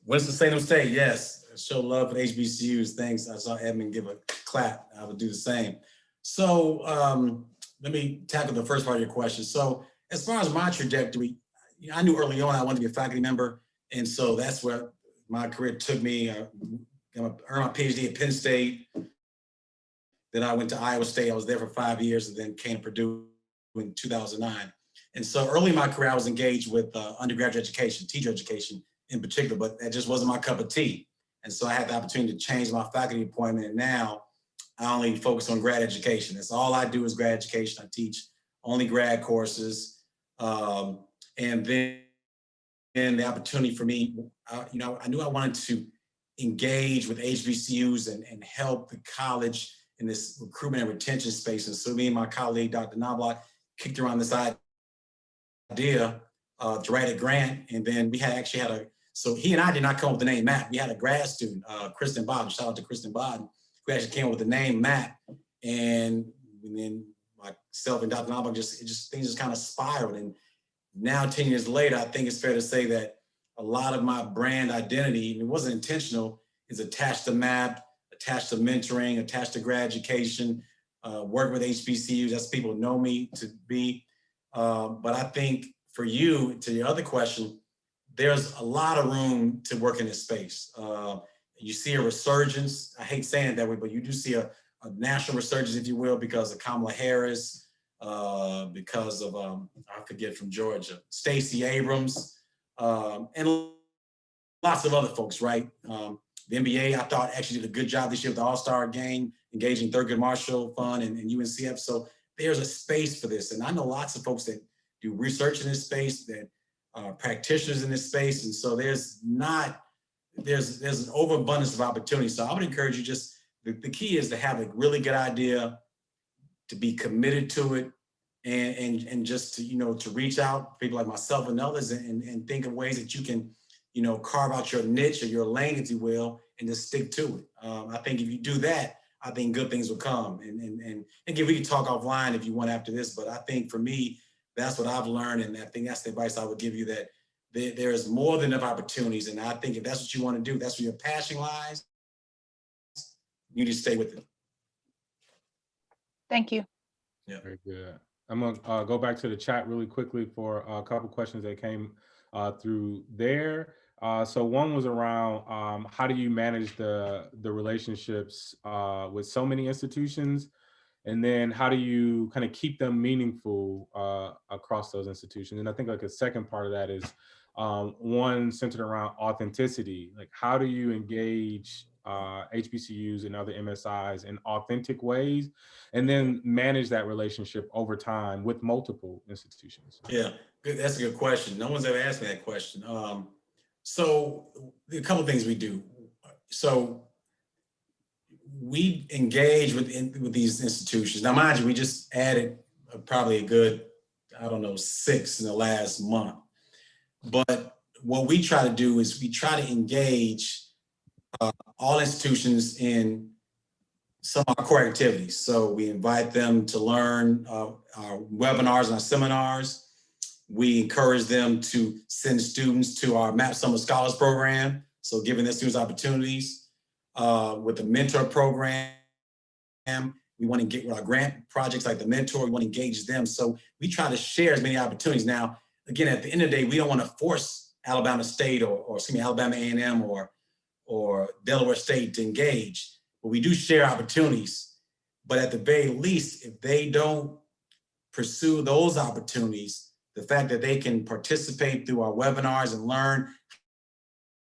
Winston-Salem State, yes, show love for HBCUs. Thanks. I saw Edmund give a clap. I would do the same. So, um, let me tackle the first part of your question. So, as far as my trajectory, I knew early on I wanted to be a faculty member, and so that's where my career took me. I earned my PhD at Penn State. Then I went to Iowa State. I was there for five years, and then came to Purdue in 2009. And so early in my career, I was engaged with uh, undergraduate education, teacher education in particular, but that just wasn't my cup of tea. And so I had the opportunity to change my faculty appointment. And now I only focus on grad education. That's all I do is grad education. I teach only grad courses. Um, and then and the opportunity for me, uh, you know, I knew I wanted to engage with HBCUs and, and help the college in this recruitment and retention space. And so me and my colleague, Dr. Knobloch, kicked around this idea uh, to write a grant. And then we had actually had a, so he and I did not come up with the name MAP. We had a grad student, uh, Kristen Bodden, shout out to Kristen Bodden, who actually came up with the name MAP. And, and then myself and Dr. Knobloch just, it just, things just kind of spiraled. And now 10 years later, I think it's fair to say that a lot of my brand identity, and it wasn't intentional, is attached to MAP, attached to mentoring, attached to grad education, uh, work with HBCUs, that's people know me to be. Uh, but I think for you, to your other question, there's a lot of room to work in this space. Uh, you see a resurgence, I hate saying it that way, but you do see a, a national resurgence, if you will, because of Kamala Harris, uh, because of, um, I forget from Georgia, Stacey Abrams, um, and lots of other folks, right? Um, the NBA, I thought actually did a good job this year with the All-Star game, engaging Thurgood Marshall Fund and, and UNCF. So there's a space for this. And I know lots of folks that do research in this space, that are practitioners in this space. And so there's not, there's there's an overabundance of opportunity. So I would encourage you just, the, the key is to have a really good idea, to be committed to it, and, and, and just to, you know, to reach out, people like myself and others, and, and think of ways that you can, you know, carve out your niche or your lane, if you will, and just stick to it. Um, I think if you do that, I think good things will come. And, and, and, again, we can talk offline if you want after this, but I think for me, that's what I've learned. And I think that's the advice I would give you that there, there is more than enough opportunities. And I think if that's what you want to do, that's where your passion lies, you need to stay with it. Thank you. Yeah. Very good. I'm gonna uh, go back to the chat really quickly for a couple questions that came uh, through there. Uh, so one was around um, how do you manage the the relationships uh, with so many institutions, and then how do you kind of keep them meaningful uh, across those institutions? And I think like a second part of that is um, one centered around authenticity. Like how do you engage uh, HBCUs and other MSIs in authentic ways, and then manage that relationship over time with multiple institutions? Yeah. That's a good question. No one's ever asked me that question. Um, so a couple things we do. So we engage with in, with these institutions. Now, mind you, we just added probably a good, I don't know, six in the last month. But what we try to do is we try to engage uh, all institutions in some of our core activities. So we invite them to learn uh, our webinars and our seminars. We encourage them to send students to our MAP Summer Scholars Program. So giving their students opportunities uh, with the mentor program. We want to get with our grant projects like the mentor, we want to engage them. So we try to share as many opportunities. Now, again, at the end of the day, we don't want to force Alabama State or, or excuse me, Alabama A&M or, or Delaware State to engage, but we do share opportunities. But at the very least, if they don't pursue those opportunities, the fact that they can participate through our webinars and learn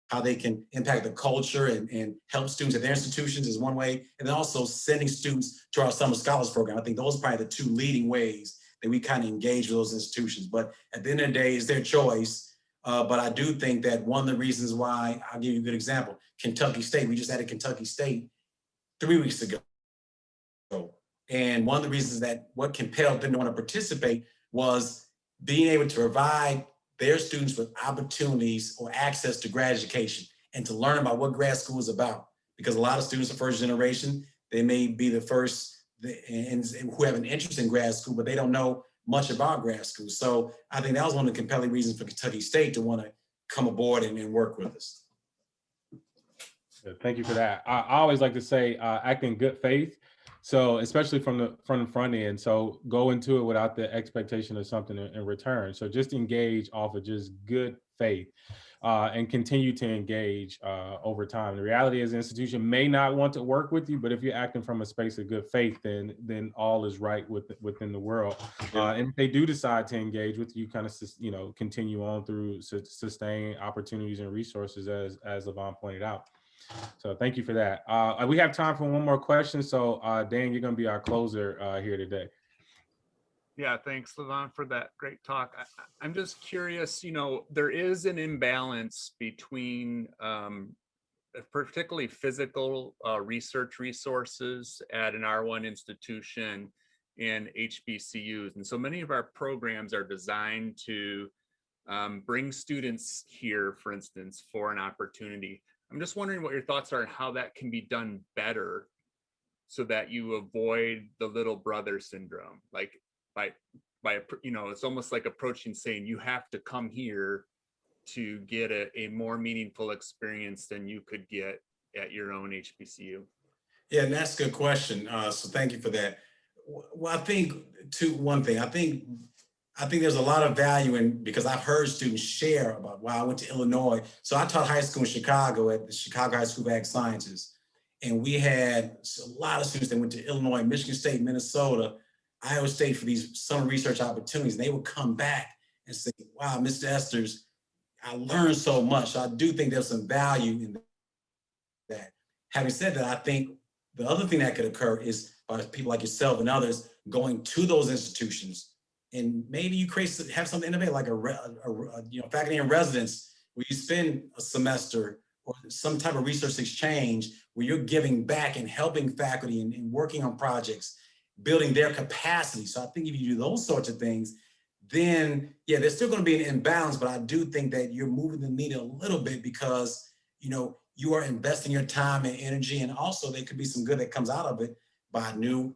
how they can impact the culture and, and help students at their institutions is one way. And then also sending students to our Summer Scholars Program. I think those are probably the two leading ways that we kind of engage with those institutions. But at the end of the day, it's their choice. Uh, but I do think that one of the reasons why, I'll give you a good example, Kentucky State, we just had a Kentucky State three weeks ago. And one of the reasons that what compelled them to want to participate was being able to provide their students with opportunities or access to grad education and to learn about what grad school is about. Because a lot of students are first generation, they may be the first and, and who have an interest in grad school, but they don't know much about grad school. So I think that was one of the compelling reasons for Kentucky State to want to come aboard and, and work with us. Thank you for that. I, always like to say, uh, act in good faith. So especially from the from the front end. So go into it without the expectation of something in, in return. So just engage off of just good faith uh, and continue to engage uh, over time. The reality is the institution may not want to work with you, but if you're acting from a space of good faith, then then all is right with, within the world. Uh, and if they do decide to engage with you, kind of you know continue on through su sustain opportunities and resources as as Levon pointed out. So thank you for that. Uh, we have time for one more question. So uh, Dan, you're going to be our closer uh, here today. Yeah, thanks, Levon, for that great talk. I, am just curious, you know, there is an imbalance between um, particularly physical uh, research resources at an R1 institution and HBCUs. And so many of our programs are designed to um, bring students here, for instance, for an opportunity. I'm just wondering what your thoughts are on how that can be done better so that you avoid the little brother syndrome. Like by, by you know, it's almost like approaching saying you have to come here to get a, a more meaningful experience than you could get at your own HBCU. Yeah, and that's a good question. Uh, so thank you for that. Well, I think two, one thing, I think I think there's a lot of value in because I've heard students share about wow, I went to Illinois. So I taught high school in Chicago at the Chicago High School of Ag Sciences. And we had a lot of students that went to Illinois, Michigan State, Minnesota, Iowa State for these summer research opportunities. And they would come back and say, wow, Mr. Esters, I learned so much. So I do think there's some value in that. Having said that, I think the other thing that could occur is by people like yourself and others going to those institutions and maybe you create have something innovative like a, a, a, you know faculty in residence where you spend a semester or some type of research exchange where you're giving back and helping faculty and, and working on projects, building their capacity. So I think if you do those sorts of things, then yeah, there's still going to be an imbalance, but I do think that you're moving the needle a little bit because you know you are investing your time and energy, and also there could be some good that comes out of it by a new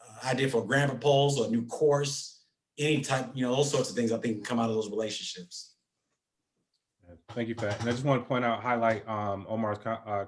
uh, idea for a grant proposal, a new course, any type, you know, those sorts of things I think can come out of those relationships. Thank you that. And I just want to point out, highlight um, Omar's uh,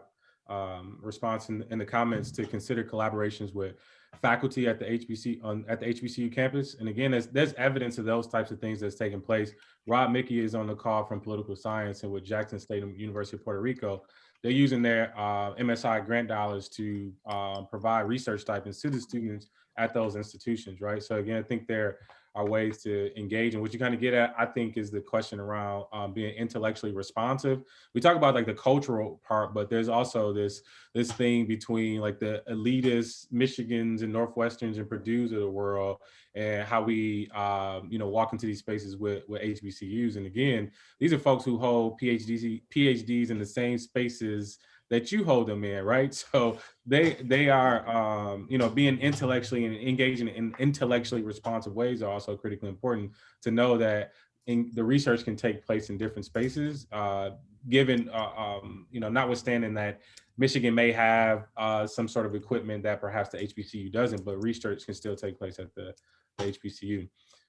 um, response in, in, the comments to consider collaborations with faculty at the HBC on at the HBCU campus. And again, there's, there's evidence of those types of things that's taking place. Rob Mickey is on the call from political science and with Jackson State University of Puerto Rico. They're using their uh, MSI grant dollars to uh, provide research stipends to the students at those institutions, right? So again, I think they're are ways to engage. And what you kind of get at, I think, is the question around um, being intellectually responsive. We talk about like the cultural part, but there's also this this thing between like the elitist Michigans and Northwesterns and Purdue's of the world and how we, um, you know, walk into these spaces with, with HBCUs. And again, these are folks who hold PhDs, PhDs in the same spaces that you hold them in, right? [laughs] So they they are, um, you know, being intellectually and engaging in intellectually responsive ways are also critically important to know that in, the research can take place in different spaces, uh, given, uh, um, you know, notwithstanding that Michigan may have uh, some sort of equipment that perhaps the HBCU doesn't, but research can still take place at the, the HBCU.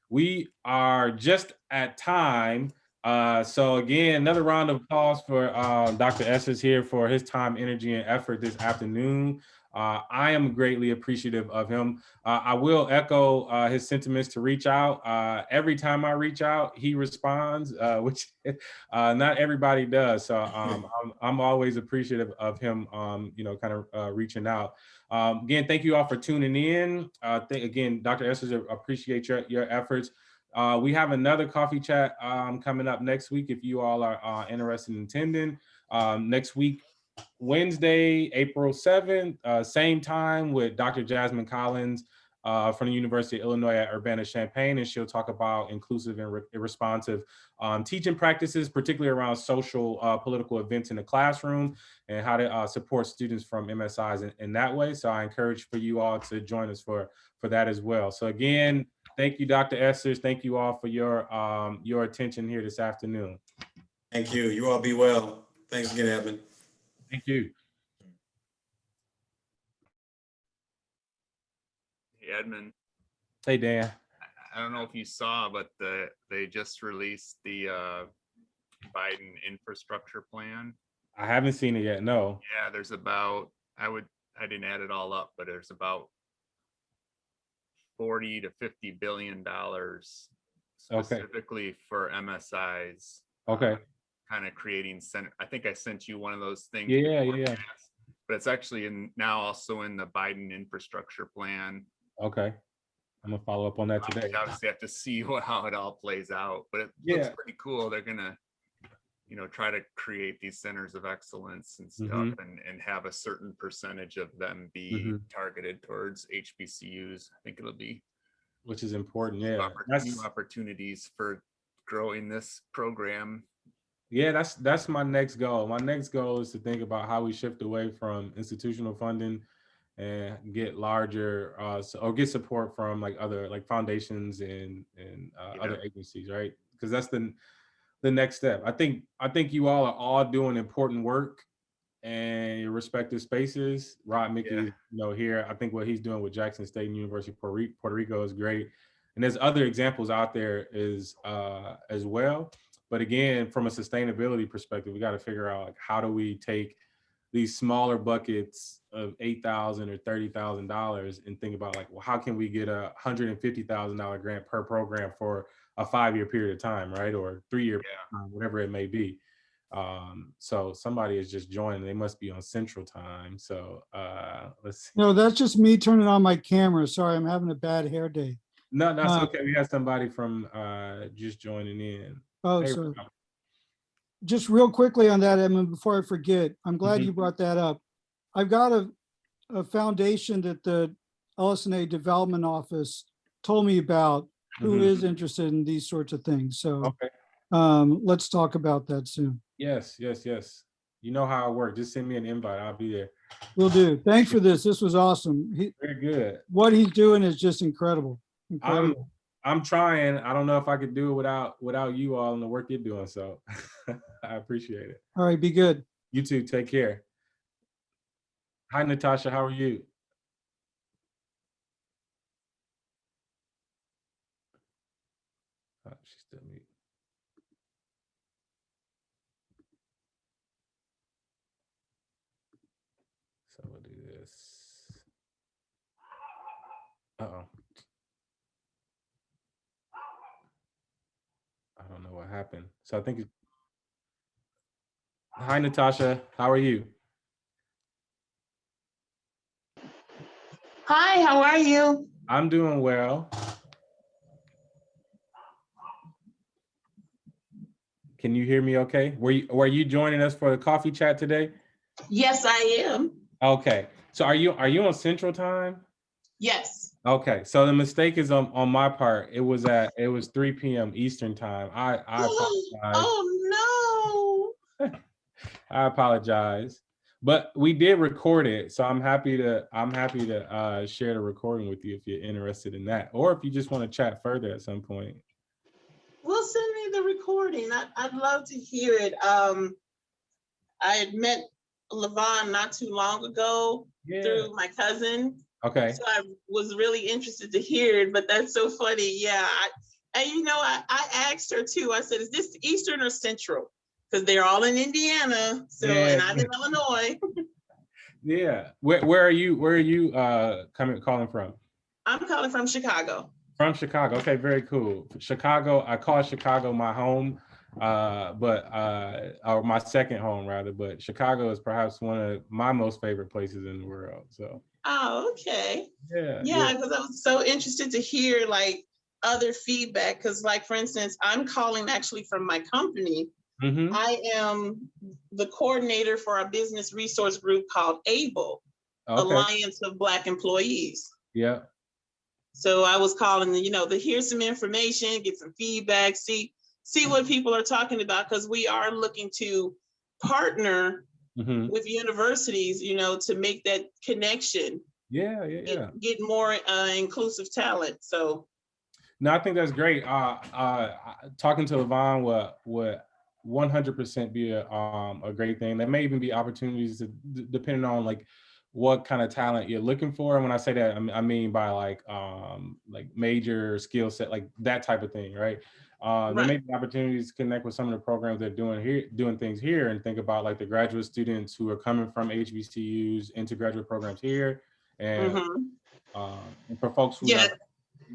We are just at time. Uh, so again, another round of applause for uh, Dr. Esters here for his time, energy, and effort this afternoon. Uh, I am greatly appreciative of him. Uh, I will echo uh, his sentiments to reach out. Uh, every time I reach out, he responds, uh, [laughs] which uh, not everybody does. So [laughs] um, I'm, I'm always appreciative of him, um, you know, kind of uh, reaching out. Um, again, thank you all for tuning in. Uh, again, Dr. Esters, appreciate your, your efforts. Uh, we have another coffee chat um, coming up next week if you all are uh, interested in attending. Um, next week, Wednesday, April 7th, uh, same time with Dr. Jasmine Collins uh, from the University of Illinois at Urbana-Champaign, and she'll talk about inclusive and re responsive um, teaching practices, particularly around social uh, political events in the classroom and how to uh, support students from MSIs in, in that way. So I encourage for you all to join us for, for that as well. So again, thank you, Dr. Esters. Thank you all for your, um, your attention here this afternoon. Thank you. You all be well. Thanks again, Edmund. Thank you. Hey, Edmund, Hey, Dan. I- I don't know if you saw, but the, they just released the uh, Biden infrastructure plan. I haven't seen it yet. No. Yeah, there's about, I would, I didn't add it all up, but there's about 40 to 50 billion dollars Okay. specifically for MSIs. Okay. Uh, kind of creating center, I think I sent you one of those things. Yeah, yeah, yeah. But it's actually in, now also in the Biden infrastructure plan. Okay. I'm gonna follow up on that today. Obviously have to [laughs] see what, how it all plays out, but it looks pretty cool. They're gonna, you know, try to create these centers of excellence and stuff Mhm. and, and have a certain percentage of them be Mhm. targeted towards HBCUs. I think it'll be Which is important. Yeah. oppor- new opportunities for growing this program. yeah, that's that's my next goal. My next goal is to think about how we shift away from institutional funding and get larger uh s- or get support from like other like foundations and and uh, Yeah. other agencies, right? Because that's the the next step. I think I think you all are all doing important work and your respective spaces. Rob Mickey, Yeah. you know, here, I think what he's doing with Jackson State and University Puerto Rico, Puerto Rico is great. And there's other examples out there is uh, as well. But again, from a sustainability perspective, we got to figure out like how do we take these smaller buckets of eight thousand or thirty thousand dollars and think about like, well, how can we get a hundred and fifty thousand dollar grant per program for a five year period of time, right? Or three year, Yeah. time, whatever it may be. Um, so somebody is just joining. They must be on Central Time. So uh, [laughs] let's see. No, that's just me turning on my camera. Sorry, I'm having a bad hair day. No, that's Uh, okay. We had somebody from uh, just joining in. Oh, Hey, so just real quickly on that, Edmund, before I forget, I'm glad Mhm. you brought that up. I've got a, a foundation that the LS&A Development Office told me about who Mhm. is interested in these sorts of things. So Okay. um, let's talk about that soon. Yes, yes, yes. You know how I work. Just send me an invite. I'll be there. We'll do. Thanks for this. This was awesome. He, Very good. what he's doing is just incredible. Incredible. I'm trying. I don't know if I could do it without without you all and the work you're doing. So [laughs] I appreciate it. All right, be good. You too. Take care. Hi, Natasha. How are you? Oh, she's still mute. So we'll do this. Uh-oh. I don't know what happened. So I think. Hi, Natasha. How are you? Hi, how are you? I'm doing well. Can you hear me okay? Were you, were you joining us for the coffee chat today? Yes, I am. Okay, so are you, are you on central time? Yes. Okay, so the mistake is on, on my part. It was at, it was three PM Eastern time. I, I apologize. Oh, no. [laughs] I apologize. But we did record it, so I'm happy to, I'm happy to uh, share the recording with you if you're interested in that, or if you just want to chat further at some point. Well, send me the recording. I, I'd love to hear it. Um, I had met Levon not too long ago Yeah. through my cousin. Okay. So I was really interested to hear it, but that's so funny. Yeah. I, and you know, I, I asked her too. I said, is this Eastern or Central? Because they're all in Indiana. So, and I'm in Illinois. [laughs] [laughs] Yeah. Where where are you? Where are you uh coming calling from? I'm calling from Chicago. From Chicago. Okay, very cool. Chicago. I call Chicago my home, uh, but uh, or my second home rather. But Chicago is perhaps one of my most favorite places in the world. So Oh, okay. yeah. Yeah, because I was so interested to hear like other feedback. Because, like, for instance, I'm calling actually from my company. hmm I am the coordinator for a business resource group called ABLE, Okay. Alliance of Black Employees. Yeah. So I was calling, you know, to hear some information, get some feedback, see see what people are talking about, because we are looking to partner hmm with universities, you know, to make that connection, Yeah. Yeah. Yeah. get more uh, inclusive talent. So No, I think that's great. Uh, uh, talking to Levon would would one hundred percent be a um a great thing. There may even be opportunities to, depending on like what kind of talent you're looking for. And when I say that, I mean by like um like major skill set, like that type of thing, right? Uh, there may be opportunities to connect with some of the programs they're doing here, doing things here, and think about like the graduate students who are coming from HBCUs into graduate programs here, and mhm. um, and for folks who Yeah. are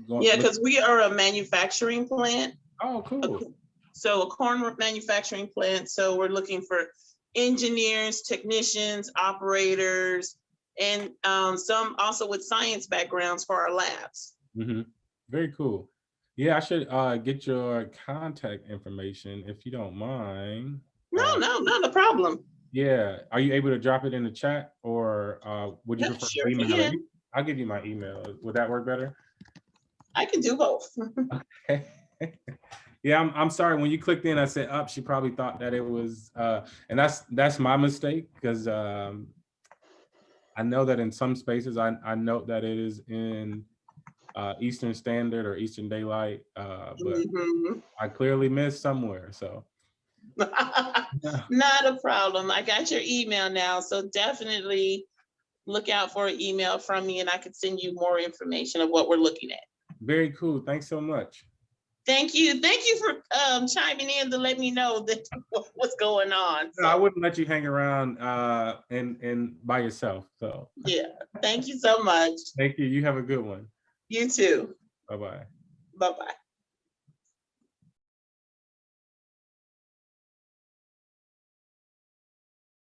going, yeah, because we are a manufacturing plant. oh cool. co- So a corn manufacturing plant, so we're looking for engineers, technicians, operators, and um, some also with science backgrounds for our labs. hmm Very cool. Yeah, I should uh get your contact information if you don't mind. No, Uh, no, not a problem. Yeah, are you able to drop it in the chat or uh would you Yeah, prefer sure email? can. I'll give you my email. Would that work better? I can do both. [laughs] okay. [laughs] yeah, I'm I'm sorry. When you clicked in, I said up. she probably thought that it was uh and that's that's my mistake because um I know that in some spaces I I note that it is in uh Eastern Standard or Eastern Daylight, uh, but Mhm. I clearly missed somewhere. So [laughs] Not a problem. I got your email now, so definitely look out for an email from me and I could send you more information of what we're looking at. very cool. Thanks so much. Thank you. Thank you for um, chiming in to let me know that [laughs] what's going on. No, I wouldn't let you hang around uh and and by yourself. So yeah, thank you so much. thank you. You have a good one. You too. Bye bye. Bye-bye.